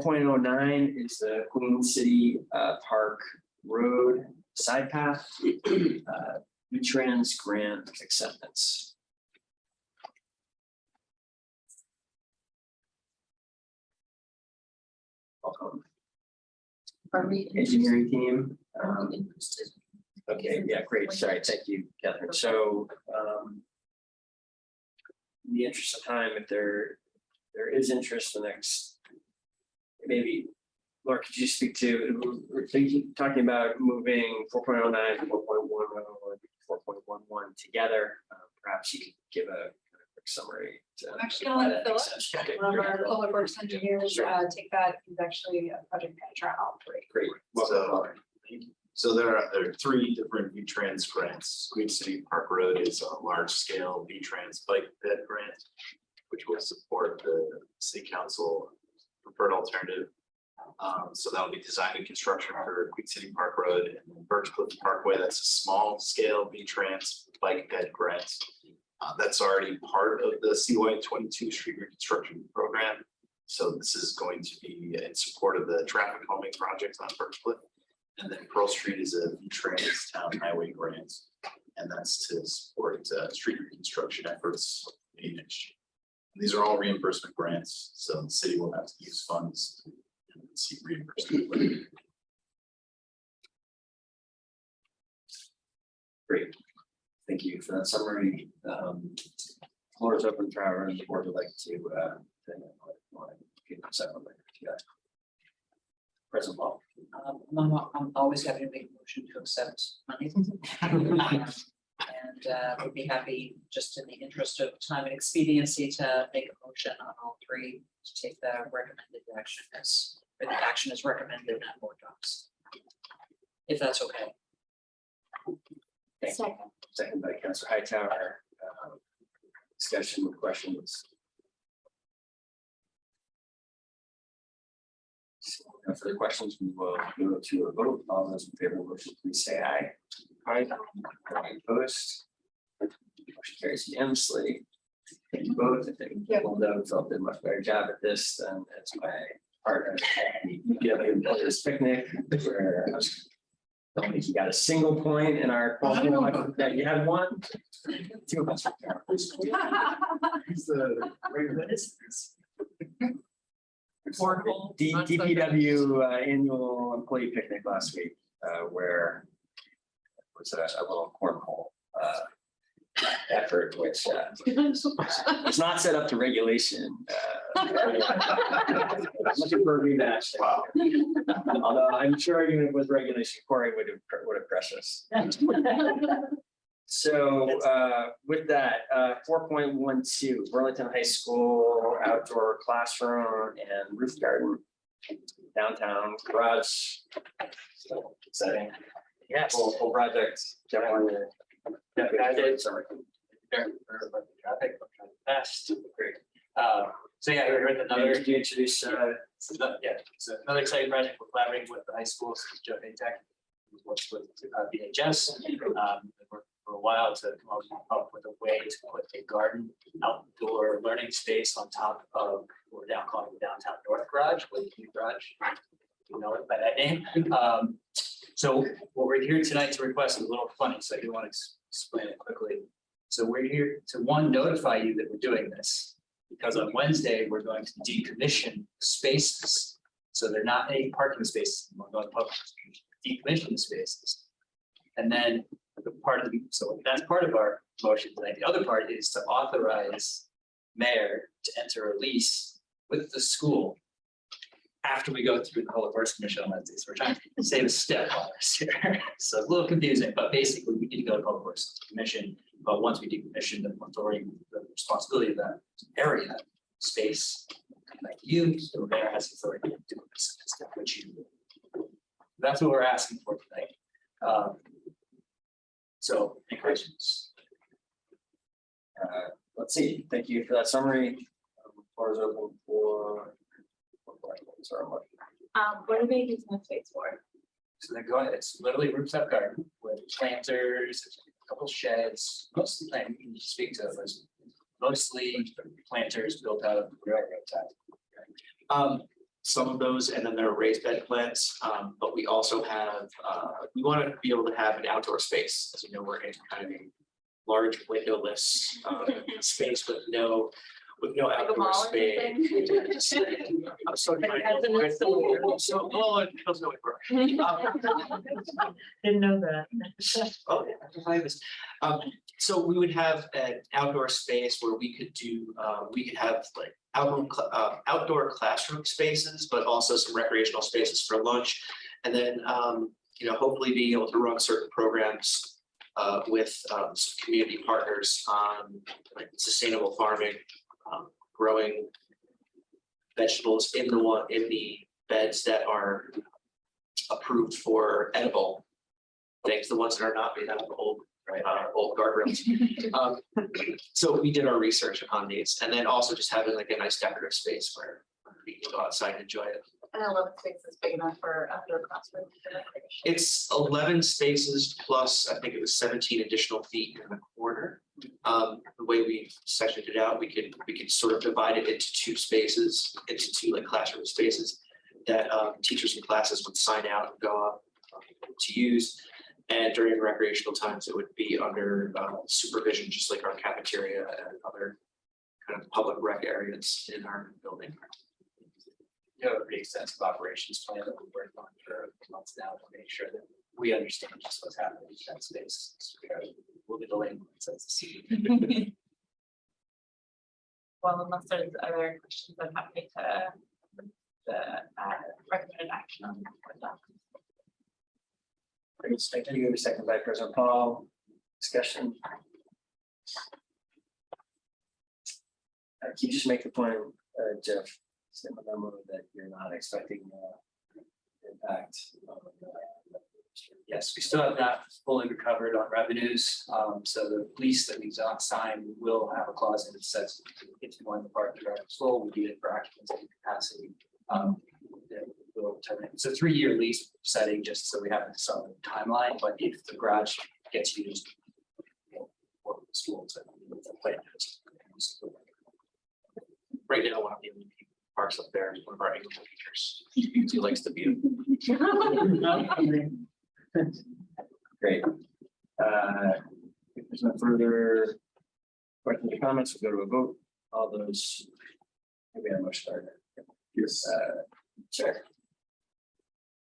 4.09 is the Queen City uh, Park Road side path, uh, V-Trans grant acceptance. Welcome. Are we engineering team? Um, okay, yeah, great. Sorry, thank you, Catherine. So um, in the interest of time, if there there is interest the next Maybe, Laura, could you speak to, we're thinking, talking about moving four point oh nine, four point one oh, four point one one together. Uh, Perhaps you could give a kind of quick summary. to I'm actually gonna let Philip. Okay, One of our public works engineers, Sure. uh, take that, he's actually a project manager on all three. Great. So- Welcome, Laura. So there are, there are three different V-Trans grants. Queen City Park Road is a large-scale V-Trans bike ped grant, which will support the city council preferred alternative. Um, so that'll be design and construction for Queen City Park Road and Birch Cliff Parkway. That's a small-scale V-Trans bike ped grant. Uh, that's already part of the CY twenty-two street reconstruction program. So this is going to be in support of the traffic calming project on Birch Cliff. And then Pearl Street is a V-Trans town highway grant. And that's to support uh street reconstruction efforts in year. These are all reimbursement grants, so the city will have to use funds and seek reimbursement. Great. Thank you for that summary. Um, Floor is open for our, the board would like to, uh, to, uh, second later to that. President Paul. Um, I'm, I'm always happy to make a motion to accept money. And, uh, would be happy, just in the interest of time and expediency, to make a motion on all three to take the recommended action as, or the action is recommended on board docs. If that's okay. Thank you. Second by Councilor Hightower. Um, Discussion, with questions? No further questions, we will move to a vote. All those in favor of the motion, please say aye. Aye. Aye, Opposed? Motion carries unanimously. Thank you both. I think Linda felt did a much better job at this than as my partner. Together, this picnic where I was. Don't think you got a single point in our. That you had one. Two of us. He's the regular citizens. Cornhole, D- not so good. DPW uh, annual employee picnic last week, uh, where was a, a little cornhole, uh, effort, which, uh, it's not set up to regulation. uh, for a rematch. Wow. Although I'm sure even with regulation, Corey would have, would have crushed us. So uh, with that, uh, four point one two, Burlington High School outdoor classroom and roof garden. Downtown garage. So exciting. Yes. Full, full project. Definitely. Yeah, I did. Sorry. Traffic, fast, great. Uh, so yeah, we're with another, Could you introduce, uh, so yeah, so another exciting project, we're collaborating with the high schools, Joe Tech. who Works with uh, BHS, um, for a while to come up- with a way to put a garden outdoor learning space on top of, what we're now calling the downtown north garage, with the garage. You know it by that name, um, so what we're here tonight to request is a little funny, so do want to explain it quickly. So we're here to, one, notify you that we're doing this, because on Wednesday, we're going to decommission spaces. So they're not any parking spaces, we're going to public, decommission the spaces. And then the part of the, so that's part of our motion tonight. The other part is to authorize mayor to enter a lease with the school after we go through the public works commission on Wednesday. So we're trying to save a step on this here. So it's a little confusing, but basically we need to go to public works commission. But once we decommission the authority, the responsibility of that area, space, like you, the mayor has authority to do this, step, which you. do. That's what we're asking for tonight. Um, So, any questions? uh, let's see, thank you for that summary. Um, Floor is open for. Sorry, what- Um, what are they using the space for? So they're going, it's literally rooftop garden with planters, a couple sheds, mostly, like, you can speak to those. Mostly planters built out of railroad ties. Um, some of those, and then there are raised bed plants, um, but we also have, uh, we want to be able to have an outdoor space. As you know, we're in kind of a large windowless, uh, space with no, with no Like a outdoor mall or space. anything? I'm so trying. So, oh, it feels no way. Didn't know that. Oh, yeah, I can find this. Um, so we would have an outdoor space where we could do, uh, we could have like outdoor, cl- uh, outdoor classroom spaces, but also some recreational spaces for lunch. And then, um, you know, hopefully being able to run certain programs, uh, with, um, some community partners on like sustainable farming, um, growing vegetables in the one, in the beds that are approved for edible things, the ones that are not made out of old, right, uh, old guardrails. Um, so we did our research on these and then also just having like a nice decorative space where we can go outside and enjoy it. And I love the space is big enough for outdoor classroom. It's eleven spaces plus, I think it was seventeen additional feet in the corner. Um, the way we've sectioned it out, we could, we could sort of divide it into two spaces, into two like classroom spaces. That um teachers and classes would sign out and go up um, to use. And during recreational times, it would be under uh supervision, just like our cafeteria and other. Kind of public rec areas in our building. You have a pretty extensive operations plan that we've worked on for months now to make sure that we understand just what's happening in that space. We are- We'll be delaying. since the Well, unless there's other questions, I'm happy to the uh recommended action on that. doc. Great, thank you. Second by President Paul. Discussion. Uh, Can you just make the point, uh, Jeff, send a memo that you're not expecting uh, impact on uh, Yes, we still have not fully recovered on revenues, um, so the lease that we got signed will have a clause in it that says if you want the park to is full, we do it for occupancy capacity. Um, that will terminate. It's a three-year lease setting, just so we have a solid timeline, but if the garage gets used. you know, For the school to. the plan is- Right now, one of the only people parks up there is one of our English teachers. He likes the view. Great. Uh, If there's no further questions or comments, we'll go to a vote. All those. Maybe I must start. Yes. Sure.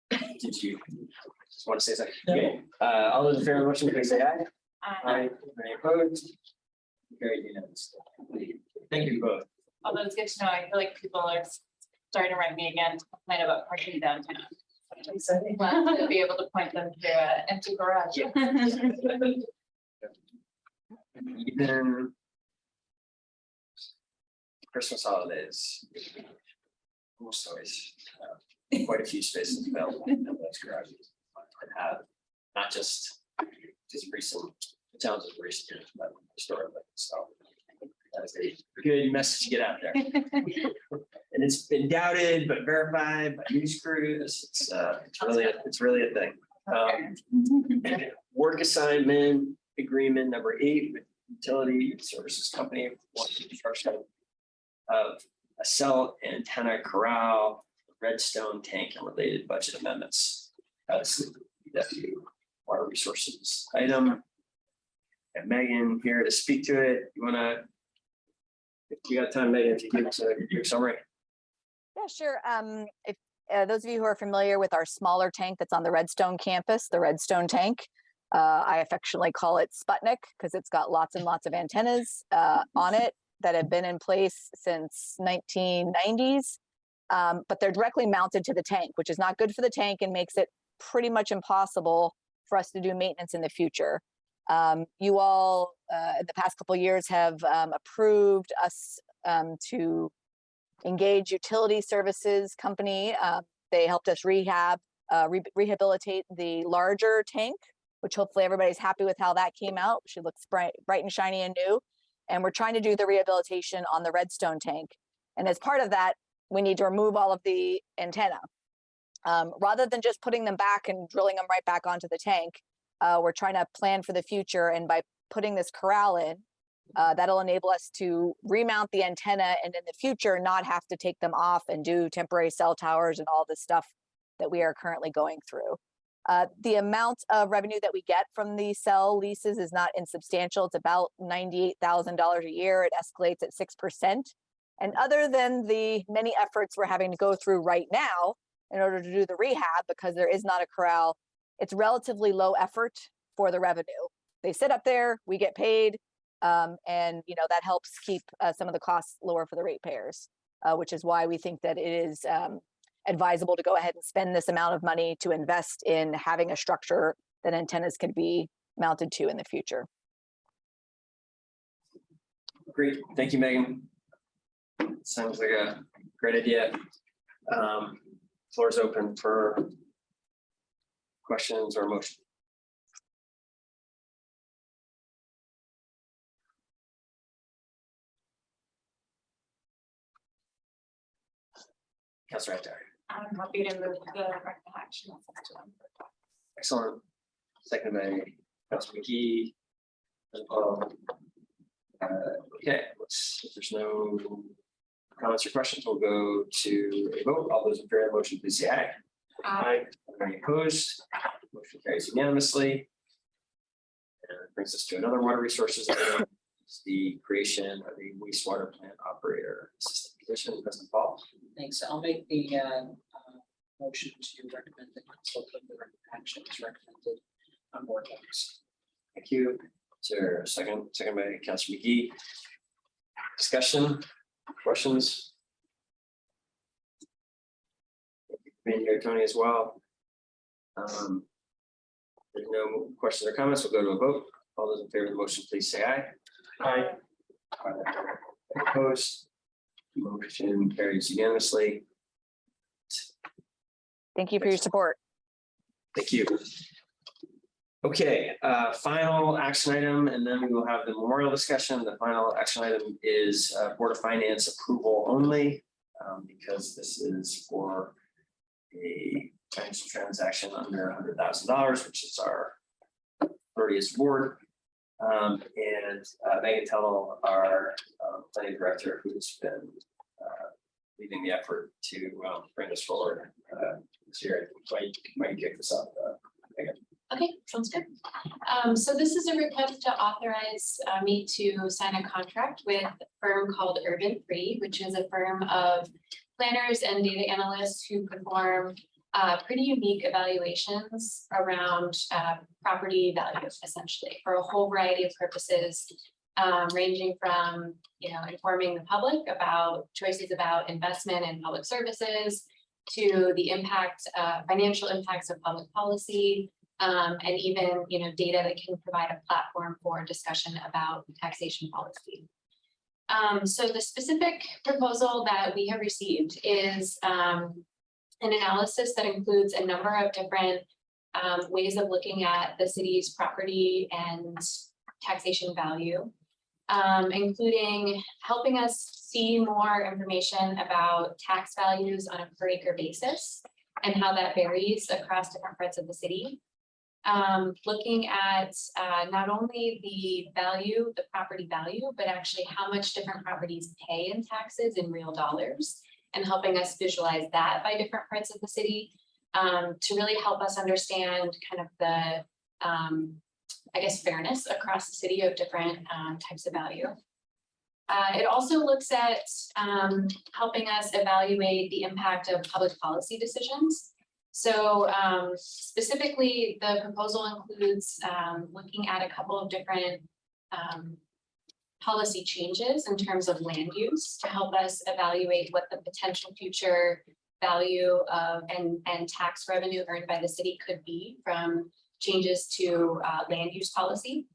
Did you just want to say something? Okay. Uh, all those in favor of the motion, please say aye. Aye. Any opposed? Carried unanimously. Thank you both. Although it's good to know, I feel like people are starting to write me again to complain about parking downtown. So they want to be able to point them to an empty garage. Even. Christmas holidays. Almost always, uh, quite a few spaces available in those garages. And have, not just, just recent, towns of recent but historically, so. A good message to get out there. And it's been doubted but verified by news crews. It's, uh, it's really, a- it's really a thing. Um, Work assignment agreement number eight with utility services company. for Construction of a cell antenna corral, redstone tank and related budget amendments. That's the water resources item. And Megan here to speak to it. You wanna? If you got time, Megan, you give us a your summary. Yeah, sure. Um, if, uh, those of you who are familiar with our smaller tank that's on the Redstone campus, the Redstone tank, uh, I affectionately call it Sputnik because it's got lots and lots of antennas, uh, on it that have been in place since nineteen nineties. Um, but they're directly mounted to the tank, which is not good for the tank and makes it pretty much impossible for us to do maintenance in the future. Um, you all, uh, in the past couple years have, um, approved us, um, to Engage Utility Services Company. Uh, they helped us rehab, uh, re- rehabilitate the larger tank, which hopefully everybody's happy with how that came out. She looks bright, bright and shiny and new. And we're trying to do the rehabilitation on the Redstone tank. And as part of that, we need to remove all of the antenna. Um, rather than just putting them back and drilling them right back onto the tank, uh, we're trying to plan for the future. And by putting this corral in, uh, that'll enable us to remount the antenna and in the future not have to take them off and do temporary cell towers and all the stuff that we are currently going through. Uh, the amount of revenue that we get from the cell leases is not insubstantial. It's about $98,000 a year. It escalates at 6%. And other than the many efforts we're having to go through right now in order to do the rehab, because there is not a corral, it's relatively low effort for the revenue. They sit up there, we get paid, um, and you know that helps keep uh, some of the costs lower for the ratepayers, uh, which is why we think that it is um, advisable to go ahead and spend this amount of money to invest in having a structure that antennas could be mounted to in the future. Great, thank you, Megan. Sounds like a great idea. Um, floor is open for questions or motion. Councilor Adair, I'm happy to move the action. excellent. Second by Councilor Magee. Um, uh, Okay, let's, if there's no comments or questions, we'll go to a vote. All those in favor of the motion, please say aye. Aye. Any opposed? Motion carries unanimously. And it brings us to another water resources. item. It's the creation of a wastewater plant operator assistant position, President Paul. Thanks. I'll make the uh, uh, motion to recommend the council of the action as recommended on board docs. Thank you. Is there a second, second by Councilor Magee? Discussion, questions? Being here, Tony, as well. Um, There's no questions or comments. We'll go to a vote. All those in favor of the motion, please say aye. Aye. Opposed? Motion carries unanimously. Thank you for your support. Thank you. Okay, uh, final action item, and then we will have the memorial discussion. The final action item is uh, Board of Finance approval only. um, because this is for a financial transaction under hundred thousand dollars, which is our thirtieth board. Um, and uh, Meagan Tuttle, our uh, planning director, who's been uh, leading the effort to um, bring us forward. uh, this year. Might, might kick this off. uh, Megan. Okay, sounds good. Um, so this is a request to authorize uh, me to sign a contract with a firm called Urban Free, which is a firm of planners and data analysts who perform uh, pretty unique evaluations around uh, property value essentially for a whole variety of purposes. um, ranging from, you know, informing the public about choices about investment in public services to the impact, uh, financial impacts of public policy, um, and even, you know, data that can provide a platform for discussion about taxation policy. Um, so the specific proposal that we have received is, um, an analysis that includes a number of different, um, ways of looking at the city's property and taxation value. Um, including helping us see more information about tax values on a per acre basis and how that varies across different parts of the city um, looking at uh, not only the value, the property value, but actually how much different properties pay in taxes in real dollars and helping us visualize that by different parts of the city um, to really help us understand kind of the, um, I guess, fairness across the city of different um, types of value. Uh, it also looks at um, helping us evaluate the impact of public policy decisions. So um, specifically, the proposal includes um, looking at a couple of different um, policy changes in terms of land use to help us evaluate what the potential future value of and, and tax revenue earned by the city could be from changes to uh, land use policy.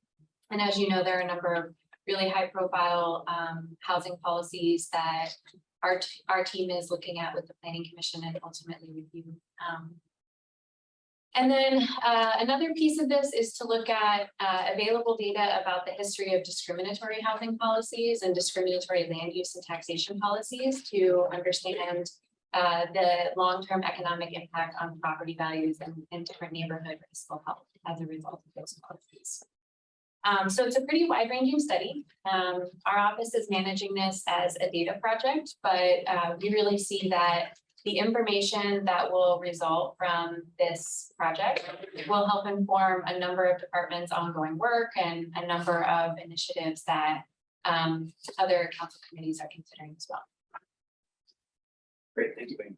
And as you know, there are a number of really high profile um, housing policies that our, our team is looking at with the planning commission and ultimately you. Um, and then uh, another piece of this is to look at uh, available data about the history of discriminatory housing policies and discriminatory land use and taxation policies to understand uh, the long-term economic impact on property values and, different neighborhood fiscal health as a result of those policies. Um, so it's a pretty wide-ranging study. Um, our office is managing this as a data project, but uh, we really see that the information that will result from this project will help inform a number of departments' ongoing work and a number of initiatives that um, other council committees are considering as well. Great, thank you, Wayne.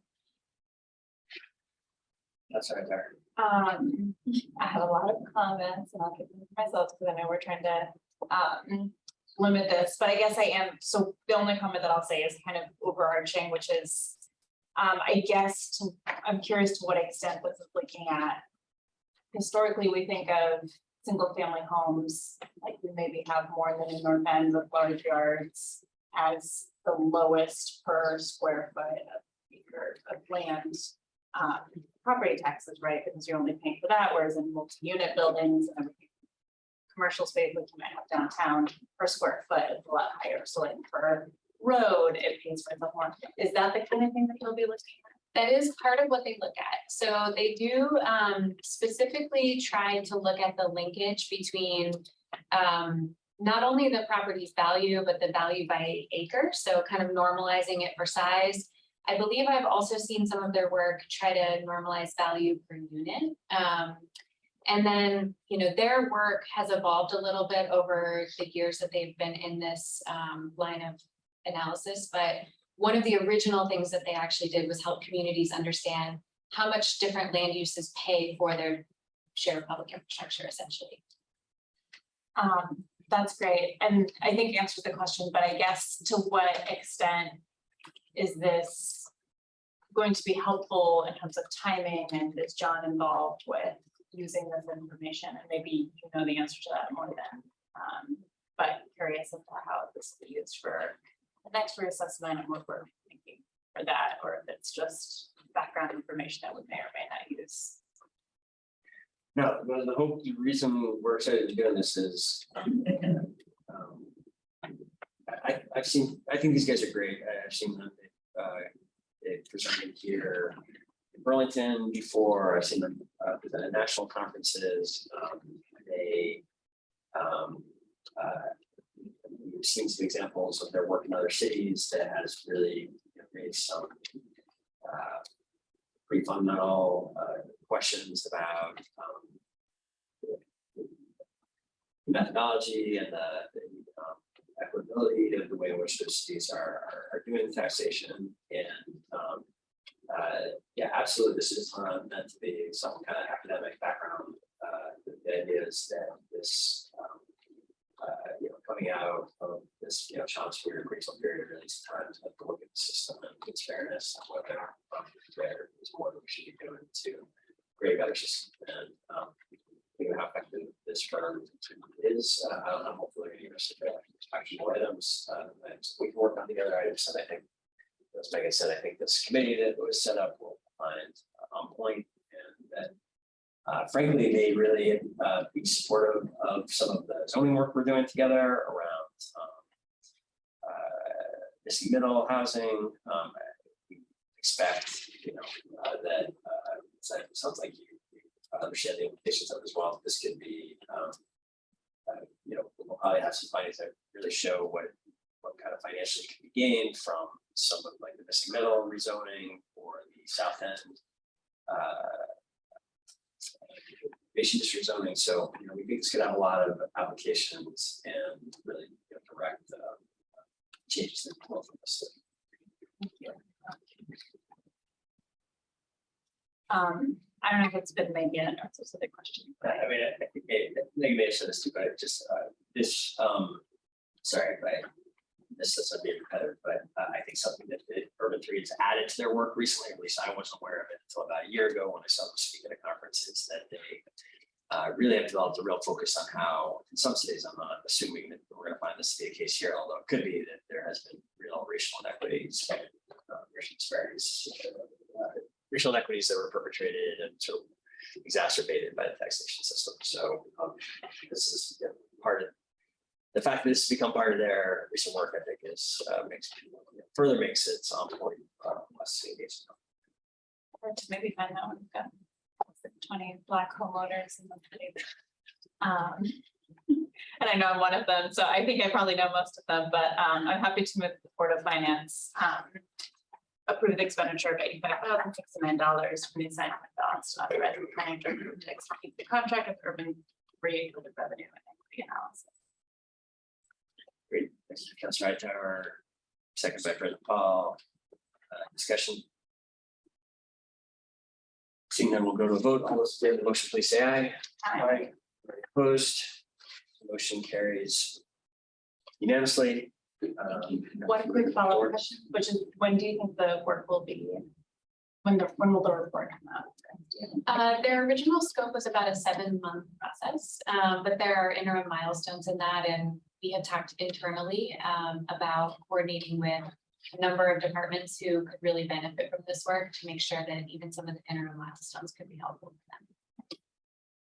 That's right there. Um, I have a lot of comments and I'll keep them to myself because I know we're trying to um limit this, but I guess I am, so the only comment that I'll say is kind of overarching, which is. Um, I guess to, I'm curious to what extent this is looking at. Historically, we think of single family homes, like we maybe have more than in North End with large yards. As the lowest per square foot of acre of land um, property taxes, right? Because you're only paying for that, whereas in multi-unit buildings and everything. Commercial space, like you might have downtown per square foot is a lot higher, so like per road, it pays for itself more. Is that the kind of thing that you'll be looking at? That is part of what they look at. So they do um, specifically try to look at the linkage between um, not only the property's value, but the value by acre. So kind of normalizing it for size. I believe I've also seen some of their work try to normalize value per unit. Um, and then, you know, their work has evolved a little bit over the years that they've been in this um, line of analysis, but one of the original things that they actually did was help communities understand how much different land uses pay for their share of public infrastructure essentially. Um, that's great, and I think answers the question, but I guess to what extent is this going to be helpful in terms of timing and is John involved with using this information? And maybe you know the answer to that more than, um, but curious to how this will be used for the next reassessment and what we're thinking for that, or if it's just background information that we may or may not use. No, the the the reason we're excited to be doing this is. um, I, I've seen, I think these guys are great. I- I've seen them, uh, presented here. in Burlington before, I've seen them, uh, present at national conferences, um, they. Um, uh. We've seen some examples of their work in other cities that has really raised some. Uh, pretty fundamental uh questions about um. Methodology and the the, um, equitability of the way in which those cities are are are doing taxation and um. Uh, yeah, absolutely, this is not meant to be some kind of academic background, uh, the idea is that this um. Uh, you know, coming out of this, you know, challenge period, critical period, really it's time to look at the system and its fairness and whether there is more that we should be doing to create better system and um. You know, how effective this term is, uh, I don't know, hopefully, so there are actionable items, uh, and we can work on the other items, and I think. As Meagan said, I think this committee that was set up will find uh, on point and that. Uh, frankly, they really, uh, be supportive of some of the zoning work we're doing together around, um. Uh, missing middle housing, um, we expect, you know, uh, that, uh, it sounds like you. Understand the implications of as well, this could be, um. Uh, you know, we'll probably have some findings that really show what, what kind of financially can be gained from some of like the missing middle rezoning or the south end. Uh, Nation district zoning, so, you know, we think it's gonna have a lot of applications and really you know, direct, uh, changes that flow from this. Um, I don't know if it's been made yet, or if a big question. I mean, I think, it- I think you may have said this too, but just, uh, this, um, sorry, if I. This doesn't be repetitive, but uh, I think something that the Urban Three has added to their work recently, at least I wasn't aware of it until about a year ago when I saw them speak at a conference, is that they. Uh, really have developed a real focus on how, in some cities, I'm not assuming that we're gonna find this to be the case here, although it could be that there has been real racial inequities. Uh, racial disparities, uh, racial inequities that were perpetrated and sort of exacerbated by the taxation system. So um, this is you know, part of the fact that this has become part of their recent work, I think is uh, makes further makes it some point uh, less engaged. Or to maybe find that one, we've got twenty black homeowners in the city. Um, and I know I'm one of them, so I think I probably know most of them, but um, I'm happy to move the Board of Finance. um, Approve the expenditure of eighty-five thousand six million dollars from the assignment balance to authorize the planning director to execute the contract with Urban for the revenue and equity analysis. Great, thanks to Councilor Hightower, second by President Paul. Uh, Discussion. Seeing none, we'll go to a vote. All those in favor of the motion, please say aye. Aye. Opposed, motion carries unanimously. Um, One quick follow-up question, which is, when do you think the work will be? When the, when will the report come out? Uh, their original scope was about a seven-month process, um, but there are interim milestones in that, and we had talked internally, um, about coordinating with a number of departments who could really benefit from this work to make sure that even some of the interim milestones could be helpful for them.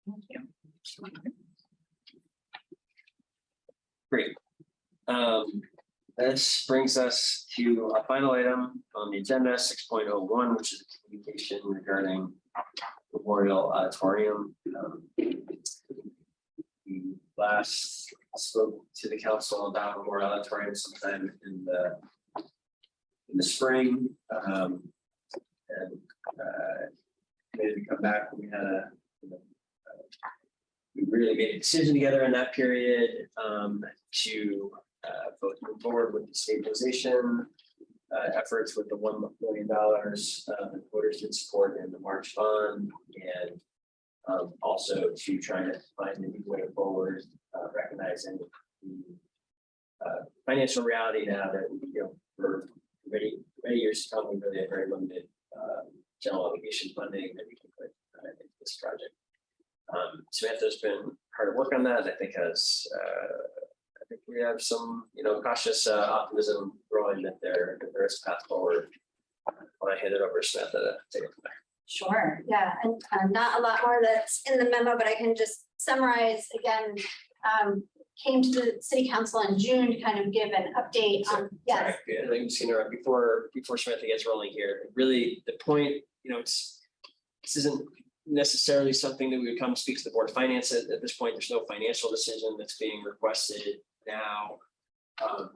Thank you. Great. Um, this brings us to our final item on the agenda, six point oh one, which is a communication regarding Memorial Auditorium. Um, last spoke to the council about Memorial Auditorium sometime in the in the spring, um, and, uh, maybe come back, we had a, we really made a decision together in that period um to uh vote move forward with the stabilization. Uh efforts with the one million dollars uh the voters did support in the March bond and. Um also to try to find a new way forward, uh recognizing the. Uh financial reality now that, you know, for many, many years to come, we really have very limited uh general obligation funding that we can put uh into this project. Um, Samantha's been hard at work on that, I think has, uh, I think we have some, you know, cautious uh, optimism growing that there, that there is a path forward. When I hand it over to Samantha to take it from there. Sure, yeah, and uh, not a lot more that's in the memo, but I can just summarize again. Um, came to the city council in June to kind of give an update on, yes, Sorry, I think I'm just gonna interrupt before, before Samantha gets rolling here. Really, the point, you know, it's, this isn't necessarily something that we would come speak to the Board of Finance at, at this point. There's no financial decision that's being requested now. Um,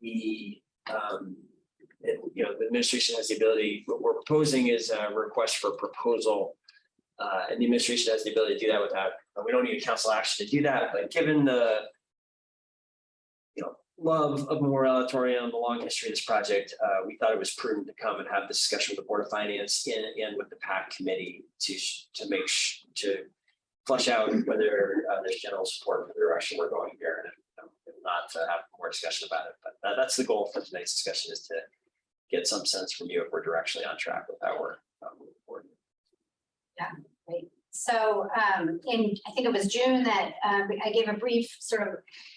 We, um, it- you know, the administration has the ability, what we're proposing is a request for proposal. Uh, and the administration has the ability to do that without, we don't need a council action to do that, but given the you know, love of Memorial Auditorium, the long history of this project, uh, we thought it was prudent to come and have this discussion with the Board of Finance and, and with the PAC committee to, to make, to flush out whether, uh, there's general support for the direction we're going here, and um, if not, to have more discussion about it, but that, that's the goal for tonight's discussion is to get some sense from you if we're directionally on track with how we're, uh, moving forward. Great. So um, in, I think it was June that um, I gave a brief sort of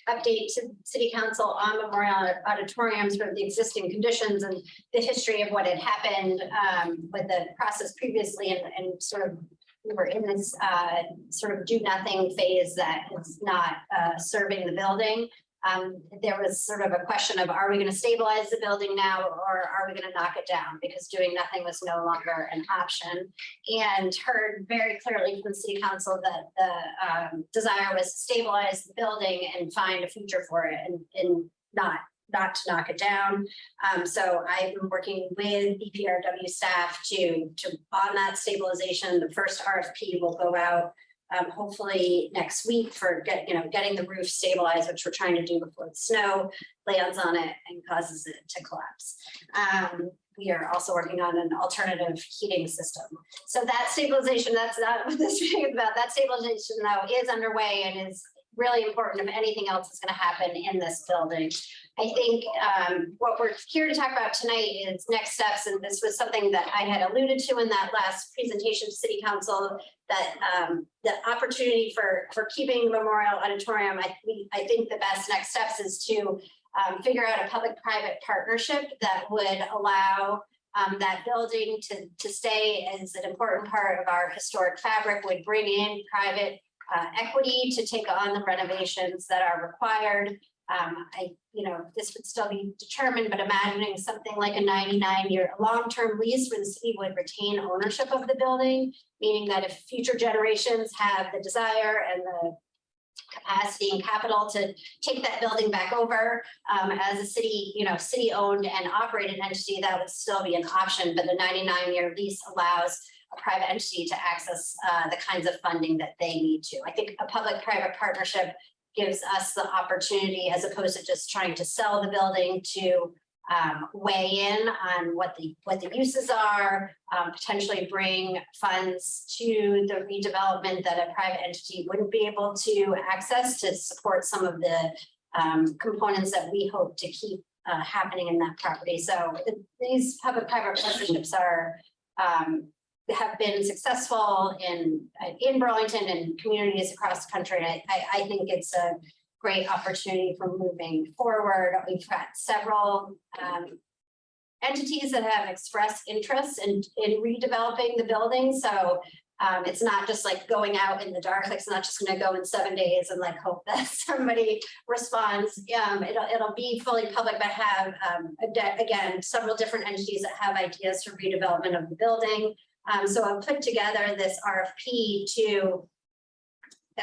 update to city council on Memorial Auditorium, sort of the existing conditions and the history of what had happened um, with the process previously and, and sort of we were in this uh, sort of do nothing phase that is not uh, serving the building. Um, there was sort of a question of, are we going to stabilize the building now or are we going to knock it down? Because doing nothing was no longer an option and heard very clearly from the city council that the um, desire was to stabilize the building and find a future for it and, and not, not to knock it down. Um, so I've been working with BPRW staff to, to, on that stabilization, the first RFP will go out um, hopefully next week for get, you know, getting the roof stabilized, which we're trying to do before the snow lands on it and causes it to collapse. Um, we are also working on an alternative heating system. So that stabilization, that's not what this meeting is about. That stabilization though is underway and is really important if anything else is gonna happen in this building. I think um, what we're here to talk about tonight is next steps, and this was something that I had alluded to in that last presentation to city council, that um, the opportunity for, for keeping Memorial Auditorium, I, I think the best next steps is to um, figure out a public-private partnership that would allow um, that building to, to stay as an important part of our historic fabric, would bring in private uh, equity to take on the renovations that are required. Um, I, you know, this would still be determined, but imagining something like a ninety-nine year long-term lease where the city would retain ownership of the building, meaning that if future generations have the desire and the capacity and capital to take that building back over um, as a city, you know, city-owned and operated entity, that would still be an option, but the ninety-nine year lease allows a private entity to access uh, the kinds of funding that they need to. I think a public-private partnership gives us the opportunity, as opposed to just trying to sell the building, to um, weigh in on what the, what the uses are, um, potentially bring funds to the redevelopment that a private entity wouldn't be able to access to support some of the um, components that we hope to keep uh, happening in that property. So these public-private partnerships are um, have been successful in, in Burlington and communities across the country. I, I, I think it's a great opportunity for moving forward. We've got several um, entities that have expressed interest in, in redeveloping the building. So um, it's not just like going out in the dark, like it's not just gonna go in seven days and like hope that somebody responds. Um, it'll, it'll be fully public, but have, um, again, several different entities that have ideas for redevelopment of the building. Um, so I've put together this RFP to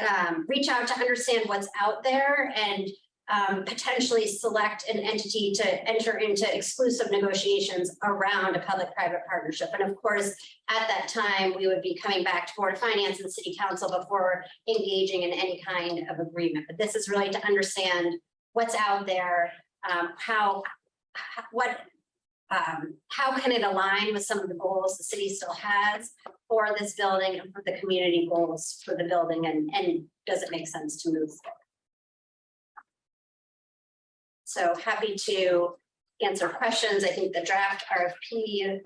um, reach out to understand what's out there and um, potentially select an entity to enter into exclusive negotiations around a public-private partnership. And of course, at that time, we would be coming back to Board of Finance and City Council before engaging in any kind of agreement. But this is really to understand what's out there, um, how, what um, how can it align with some of the goals the city still has for this building and for the community goals for the building and, and does it make sense to move forward? So happy to answer questions. I think the draft RFP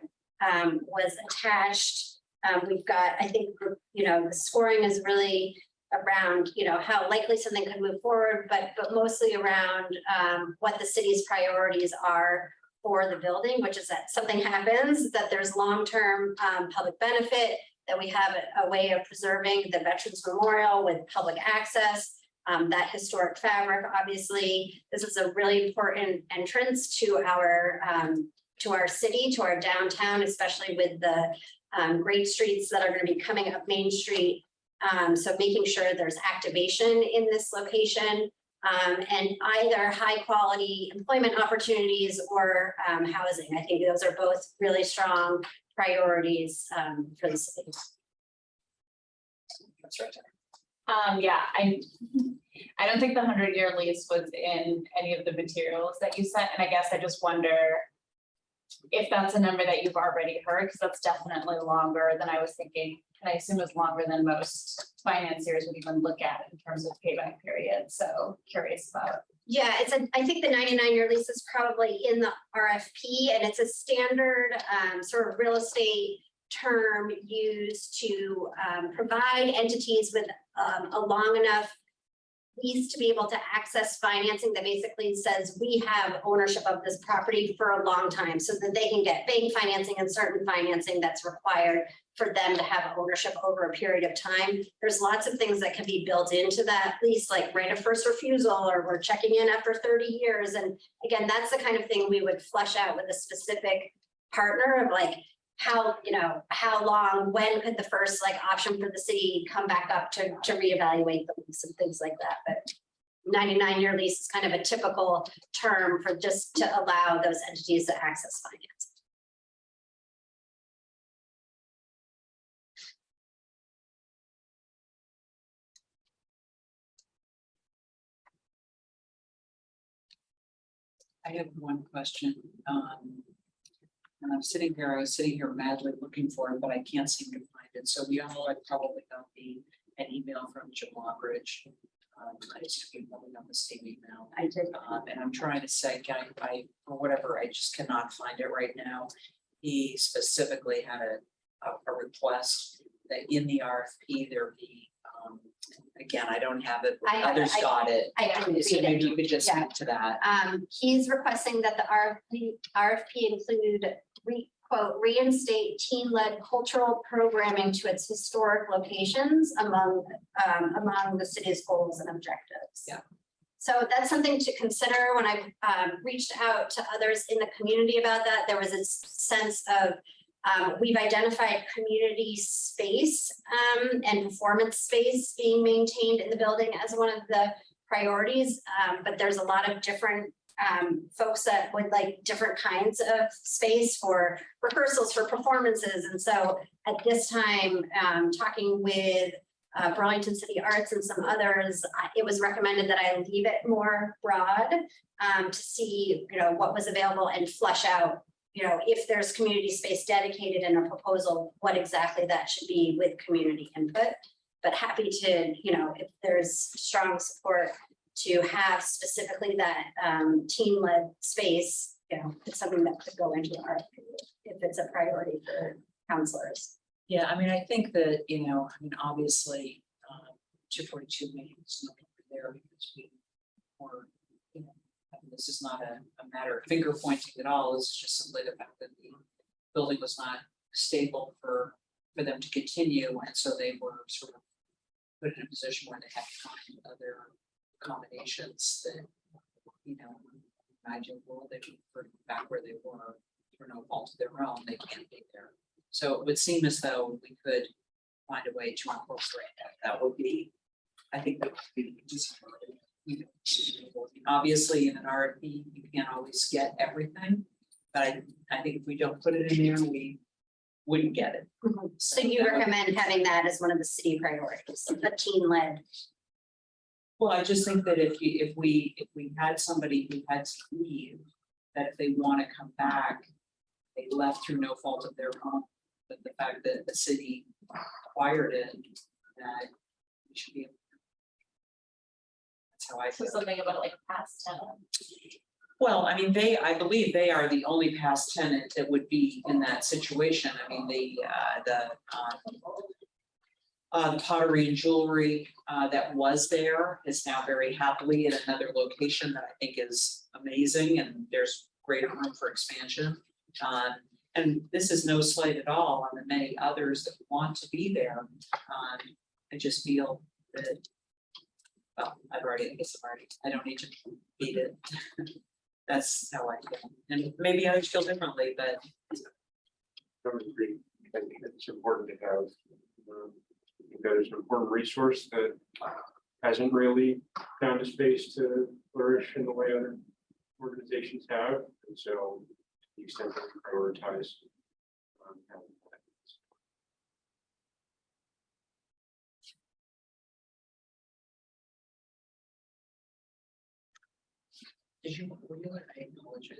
um, was attached. Um, we've got, I think, you know, the scoring is really around, you know, how likely something could move forward, but, but mostly around um, what the city's priorities are for the building, which is that something happens, that there's long-term um, public benefit, that we have a- a way of preserving the Veterans Memorial with public access, um, that historic fabric, obviously, this is a really important entrance to our, um, to our city, to our downtown, especially with the um, great streets that are gonna be coming up Main Street. Um, so making sure there's activation in this location. Um, and either high quality employment opportunities or um, housing. I think those are both really strong priorities um, for the city. That's right. Um, yeah, I, I don't think the hundred year lease was in any of the materials that you sent, and I guess I just wonder. If that's a number that you've already heard, because that's definitely longer than I was thinking, and I assume it's longer than most financiers would even look at in terms of payback period, so curious about. Yeah, it's a, I think the ninety-nine year lease is probably in the RFP and it's a standard um, sort of real estate term used to um, provide entities with um, a long enough lease to be able to access financing that basically says we have ownership of this property for a long time so that they can get bank financing and certain financing that's required for them to have ownership over a period of time. There's lots of things that can be built into that lease, like right of first refusal, or we're checking in after thirty years. And again, that's the kind of thing we would flesh out with a specific partner of like, how, you know, how long, when could the first like option for the city come back up to, to reevaluate the lease and things like that, but ninety-nine year lease is kind of a typical term for just to allow those entities to access finance. I have one question. Um. And I'm sitting here, I was sitting here madly looking for it, but I can't seem to find it. So we all I probably got the, an email from Jim Lockridge. Um, I just keep holding on the same email. I did. Um, and I'm trying to say, can I, I, for whatever, I just cannot find it right now. He specifically had a, a, a request that in the RFP there be, um, again, I don't have it, but I have it. others I- got it. I didn't So read it. you could just Yeah. speak to that. Um, he's requesting that the RFP, RFP include re, quote, reinstate teen-led cultural programming to its historic locations among, um, among the city's goals and objectives. Yeah. So that's something to consider when I, um, reached out to others in the community about that. There was a sense of, um, we've identified community space, um, and performance space being maintained in the building as one of the priorities, um, but there's a lot of different um, folks that would like different kinds of space for rehearsals, for performances. And so at this time, um, talking with uh, Burlington City Arts and some others, it was recommended that I leave it more broad um, to see, you know, what was available and flesh out, you know, if there's community space dedicated in a proposal, what exactly that should be with community input. But happy to, you know, if there's strong support to have specifically that um team-led space, you know, it's something that could go into our, if it's a priority for counselors. Yeah, I mean, I think that, you know, I mean, obviously, um, two forty-two maybe is no there because we were, you know, I mean, this is not a, a matter of finger pointing at all, it's just simply the fact that the building was not stable for, for them to continue, and so they were sort of put in a position where they had to find other accommodations that, you know, imagine world, they were back where they were, for no fault of their own, they can't be there. So it would seem as though we could find a way to incorporate that. That would be, I think that would be. know, Obviously, in an RFP, you can't always get everything, but I, I think if we don't put it in there, we wouldn't get it. So you recommend having that as one of the city priorities, a team-led. Well, I just think that if you, if we, if we had somebody who had to leave, that if they want to come back, they left through no fault of their own, but the fact that the city acquired it, that we should be. able to. That's how I So feel. something about like past tenant. Well, I mean, they, I believe they are the only past tenant that would be in that situation. I mean, the, uh, the, um. Uh, the pottery and jewelry, uh, that was there is now very happily in another location that I think is amazing and there's greater room for expansion. Um, and this is no slight at all on the many others that want to be there. Um, I just feel that. Well, I've already, I guess I've already, I don't need to beat it. That's how I feel, and maybe others feel differently, but I. I think it's important to have. um, I That is an important resource that hasn't really found a space to flourish in the way other organizations have, and so to the extent that we prioritize. um, having that. did you, were you, I apologize.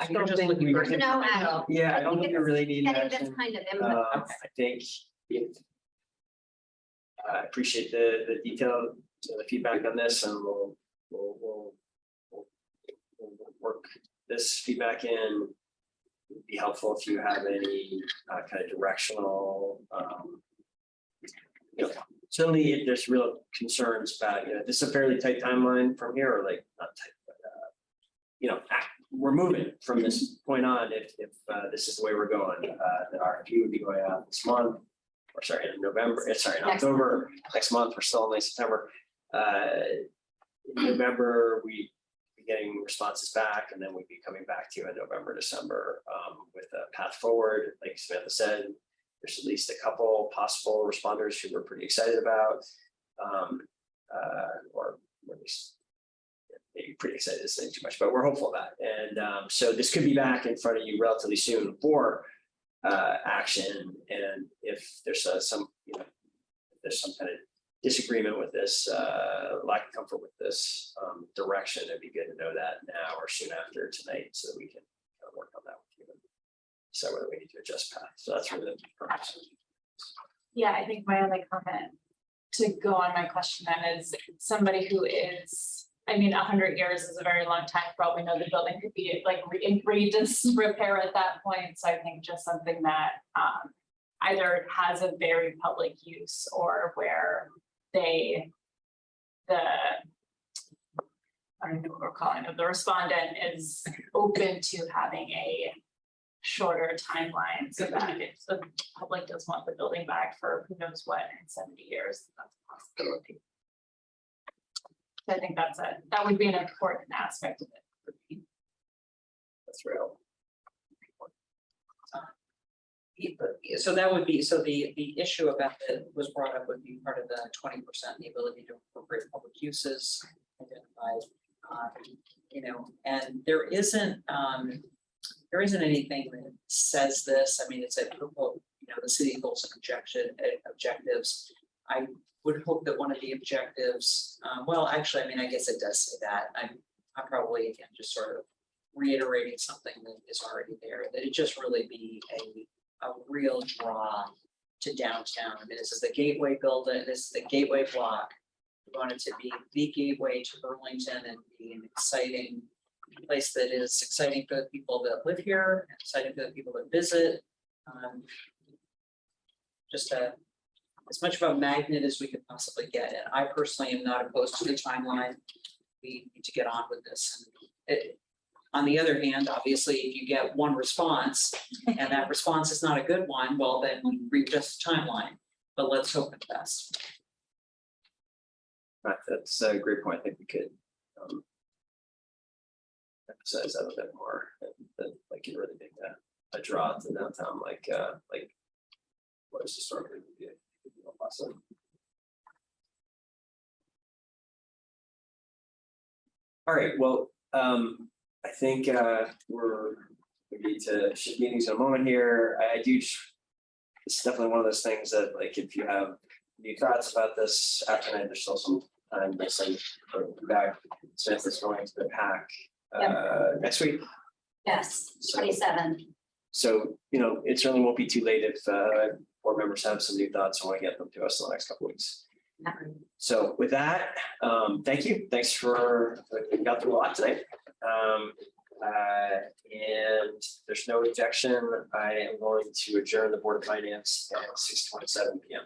I don't can just think look we- for. No, uh, Yeah, I don't think we really need Getting this action. kind of Um, input. I think it. I appreciate the, the detail, the feedback on this and we'll, we'll, we'll. we'll- we'll Work this feedback in. It'd Be helpful if you have any, uh, kind of directional, um. You know, certainly if there's real concerns about, you know, this is a fairly tight timeline from here, or like, not tight, but, uh. You know, ah, we're moving from this point on, if, if, uh, this is the way we're going, uh, the RFP would be going out this month. Or sorry, in November, eh, sorry, in Next October, next month, we're still in late September. Uh, in November, we be getting responses back, and then we'd be coming back to you in November, December, um, with a path forward, like Samantha said. There's at least a couple possible responders who we're pretty excited about. Um, uh, or at least maybe pretty excited is saying too much, but we're hopeful of that. And um, so this could be back in front of you relatively soon for uh, action. And if there's uh, some, you know, there's some kind of disagreement with this, uh, lack of comfort with this um, direction, it'd be good to know that now or soon after tonight so that we can kind of work on that with you. and So whether we need to adjust path. So that's really the purpose. Yeah, I think my only comment to go on my question then is somebody who is, I mean, a hundred years is a very long time, probably know the building could be like re- in great disrepair at that point, so I think just something that um. Either has a very public use or where they, the. I don't know what we're calling it, the respondent is open to having a shorter timeline so that if the public does want the building back for who knows what in seventy years, that's a possibility. So I think that's a, that would be an important aspect of it. That's real. So that would be, so the, the issue about that was brought up would be part of the twenty percent, the ability to appropriate public uses identified. um, You know, and there isn't, um, there isn't anything that says this, I mean, it's a, you know, the city goals and objection, objectives. I would hope that one of the objectives, um, well, actually, I mean, I guess it does say that, I'm, I'm probably again, just sort of reiterating something that is already there, that it just really be a, a real draw to downtown. I mean, this is the gateway building, this is the gateway block. We want it to be the gateway to Burlington and be an exciting place that is exciting for the people that live here, and exciting for the people that visit. Um, Just a, as much of a magnet as we could possibly get. And I personally am not opposed to the timeline. We need to get on with this. It, on the other hand, obviously, if you get one response and that response is not a good one, well, then we readjust the timeline. But let's hope for the best. Right, that's a great point. I think we could. um, Emphasize that a bit more, that like you really make that a draw to downtown, like uh, like. What is historically awesome. All right, well, um, I think uh, we're, we need to shift meetings in a moment here. I I do. It's definitely one of those things that like, if you have new thoughts about this after tonight, there's still some time to send back. Smith is going to the pack uh next week. Yes, So- twenty-seven. So, you know, it certainly won't be too late if uh board members have some new thoughts and want to get them to us in the next couple weeks. So with that, um, thank you. Thanks for, we got through a lot tonight. Um, uh, and there's no objection. I am going to adjourn the Board of Finance at six twenty-seven P M.